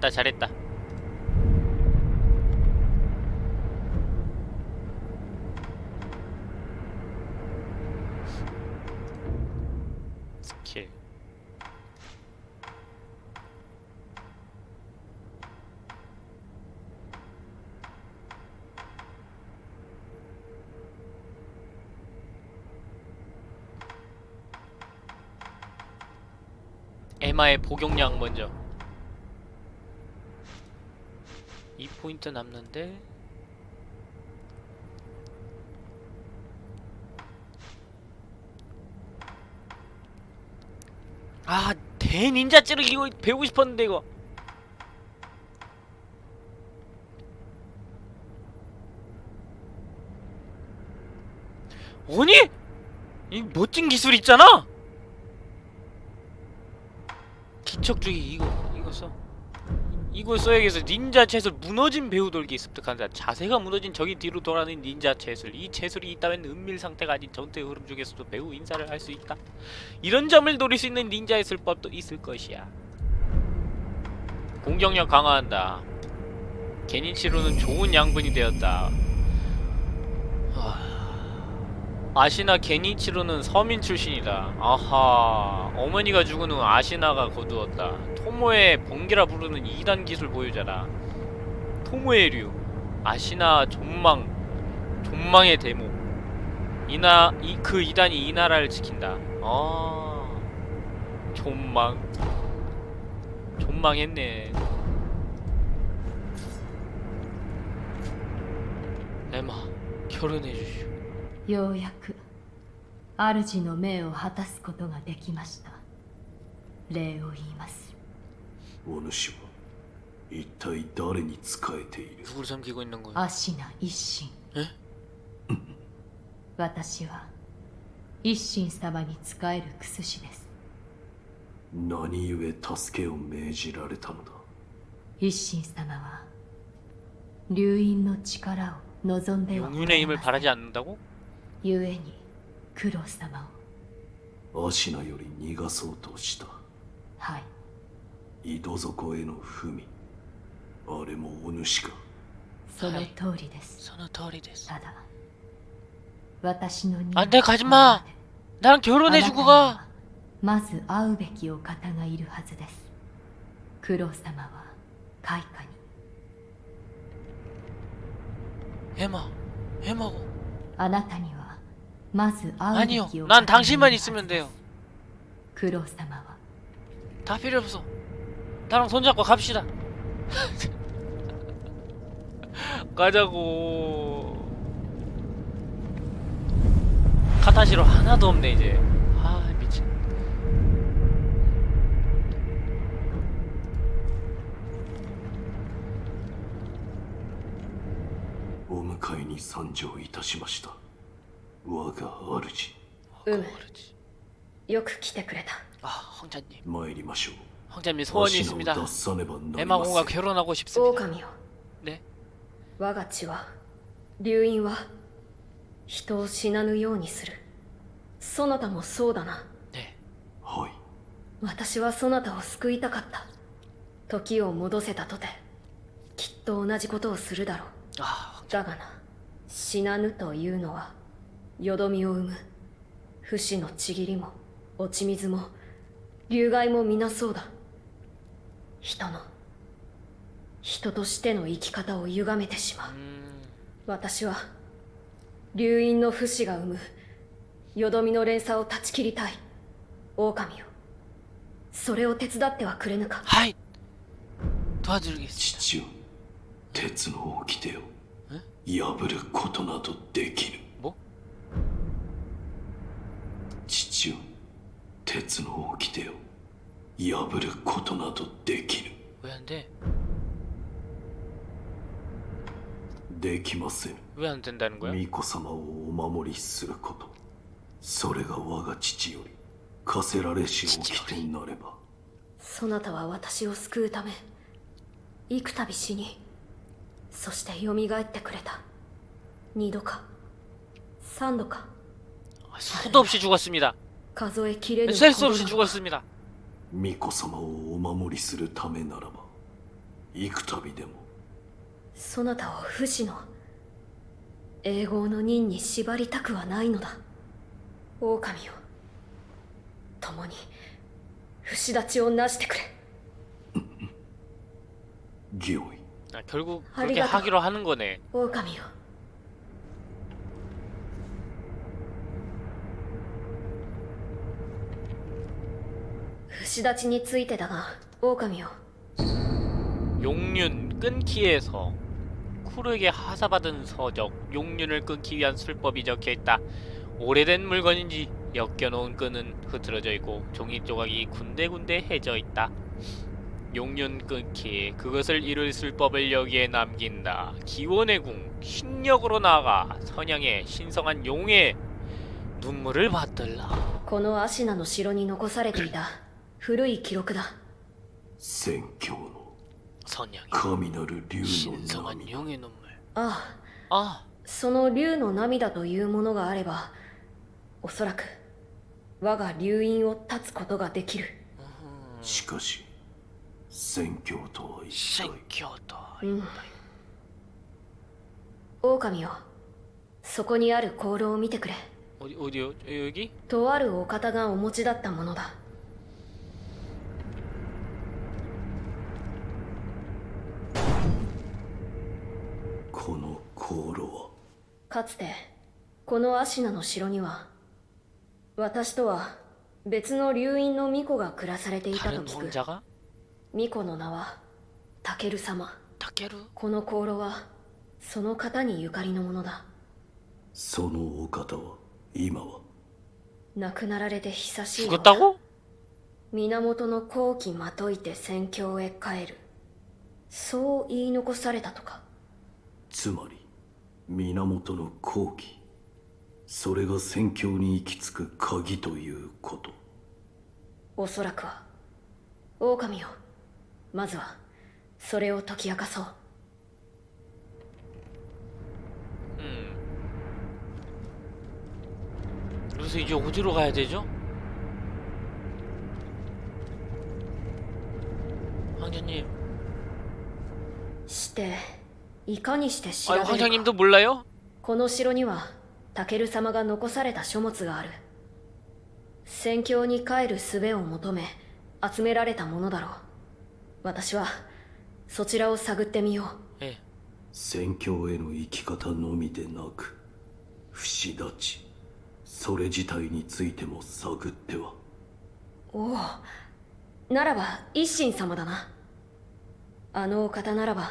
잘했다 잘했다. 스킬. 에마의 복용량 먼저 2 포인트 남는데 아 대닌자 찌르기 이거 배우고 싶었는데 이거 아니? 이 멋진 기술 있잖아? 기척주기 이거 이거 써 이걸 써야겠어 닌자 채술 무너진 배우 돌기 습득한다 자세가 무너진 적이 뒤로 돌아는 닌자 채술. 이 채술이 있다면 은밀 상태가 아닌 전투의 흐름 중에서도 배우 인사를 할 수 있다. 이런 점을 노릴 수 있는 닌자의 술법도 있을 것이야. 공격력 강화한다. 게니치로는 좋은 양분이 되었다. 하... 아시나 게니치로는 서민 출신이다. 아하, 어머니가 죽은 후 아시나가 거두었다. 토모의 번개라 부르는 2단 기술 보유자다. 토모의 류, 아시나 존망, 존망의 대목. 이나 이 그 2단이 이 나라를 지킨다. 아, 존망, 존망했네. 에마, 결혼해 주시오. ようやく主の命を果たすことができました礼を言いますお主は一体誰に仕えている 누구를 섬기고 있는 거야? アシナ一心え私は一心様に仕えるクスシです何故助けを命じられたのだ一心様は流因の力を望んではおら 용윤의 れ 힘을 ません 바라지 않는다고? 故に九郎様をアシナより逃がそうとしたはい井戸底への文あれもお主かその通りです、その通りですただ私の任あんた가지마 ここま 나랑 で 결혼해주고 あなたに 가 はまず会うべきお方がいるはずです九郎様は開花に 해마 해마고 あなたにはまず会うべ 아니요 きお 난 方がいる 당신만 はず 있으면 で 돼요 す九郎様は 다 필요 없어 나랑 손잡고 갑시다 가자고 카타시로 하나도 없네 이제 아 미친 お迎えに参上いたしました 我が主うむ 그렇지 よく来てくれた 아 황자님 参りましょう 황자님 소원이 アシナ 있습니다 を脱さねばなりま 에마공과 せん 결혼하고 싶습니다 狼よ 네 我が血は流因は人を死なぬようにするそなたもそうだな 네 はい私はそなたを救いたかった時を戻せたとてきっと同じことをするだろう 아 だがな死なぬというのは よどみを生む。不死のちぎりも落ち水も流害も皆そうだ。人の人としての生き方を歪めてしまう。私は流因の不死が生む。よどみの連鎖を断ち切りたい。狼よそれを手伝ってはくれぬか。はい。父よ鉄の掟を。破ることなどできぬ。父よ鉄の掟を破ることなどできぬで。きません。巫女様をお守りすること。それが我が父より課せられし掟になれば。そなたは私を救うため幾度死にそして蘇ってくれた。二度か三度か 아, 수도 없이 죽었습니다 数えきれぬ 셀 수 ほど 없이 の 죽었습니다 巫女様をお守りするためならば幾度でもそなたを不死の永劫の任に縛りたくはないのだ狼よ共に不死立ちをなしてくれ御意 아, 결국 그렇게 아리가또. 하기로 하는 거네 狼よ不 死立ちについてだが狼よ 용륜 끊기에서 쿠르에게 하사받은 서적 용륜을 끊기 위한 술법이 적혀있다 오래된 물건인지 엮여놓은 끈은 흐트러져 있고 종이 조각이 군데군데 해져 있다 용륜 끊기 그것을 이룰 술법을 여기에 남긴다 기원의 궁 신력으로 나아가 선양의 신성한 용의 눈물을 받들라 このアシナの城に残されていた 古い記録だ。戦況の神なる竜の涙ああ。ああ。その竜の涙というものがあればおそらく我が竜院を立つことができる。しかし戦況とは一体。戦況とは一体、うん、狼よそこにある香炉を見てくれ。とあるお方がお持ちだったものだこの航路はかつてこの芦名の城には私とは別の流院の巫女が暮らされていたと聞く。巫女の名はタケル様。タケルこの香炉はその方にゆかりのものだ。そのお方は今は？亡くなられて久しい源の後期まといて戦況へ帰る。そう言い残されたとか。つまり源の好機それが宣教に行き着く鍵ということおそらくは狼よまずはそれを解き明かそう 음. 그래서 이제 어디로 가야 되죠? 황제님 して いかにして知らるかこの城にはタケル様が残された書物がある.戦況に帰る術を求め集められたものだろう.私はそちらを探ってみよう、ええ、戦況への生き方のみでなく不死立ちそれ自体についても探っては。おおならば一心様だな。あのお方ならば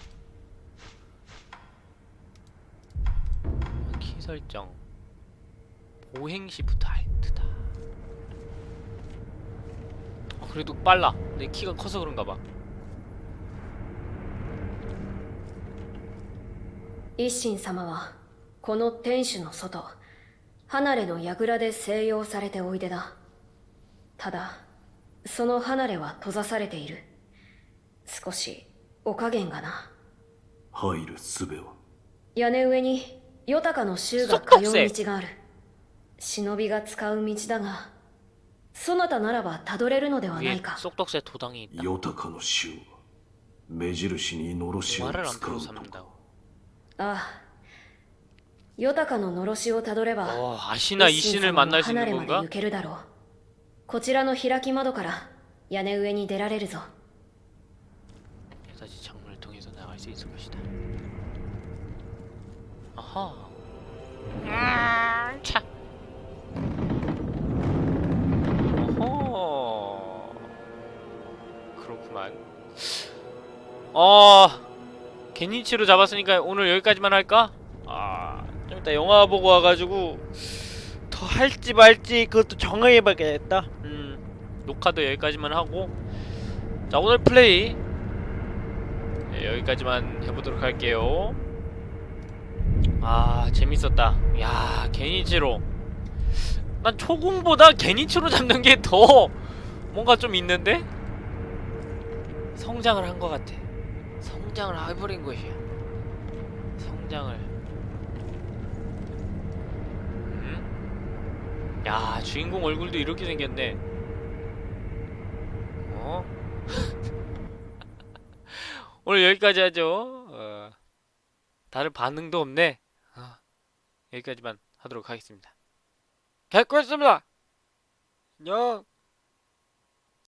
설정. 보행 시프트 알트다. 아, 그래도 빨라. 내 키가 커서 그런가 봐. 一心様はこの天守の外離れの櫓で静養されておいでだただその離れは閉ざされている少しお加減がな入る術は屋根上に ヨタカの衆が通う道がある忍びが使う道だがそなたならばたどれるのではな 위에 いか 쏙독새 도당이 있다. ヨタカの衆は目印にのろしを 말을 안 使 들어 うのか 삼는다고. ああヨタカののろしをたどれば 어, 아시나 이 一心 신을 様の 만날 수 離 있는 れまで 건가? 行けるだろうこちらの開き窓から屋根上に出られるぞ 다시 창문을 통해서 나갈 수 있을 것이다. 아하. 음, 차. 어허. 그렇구만. 어. 개니치로 잡았으니까 오늘 여기까지만 할까? 아, 좀 이따 영화 보고 와가지고 더 할지 말지 그것도 정해봐야겠다. 음, 녹화도 여기까지만 하고 자 오늘 플레이 네, 여기까지만 해보도록 할게요. 아 재밌었다. 야 게니치로. 난 초궁보다 게니치로 잡는 게 더 뭔가 좀 있는데? 성장을 한 것 같아. 성장을 해버린 것이야. 성장을. 음? 야 주인공 얼굴도 이렇게 생겼네. 어? 오늘 여기까지 하죠. 어, 다른 반응도 없네. 어, 여기까지만 하도록 하겠습니다. 개꿀습니다. 안녕.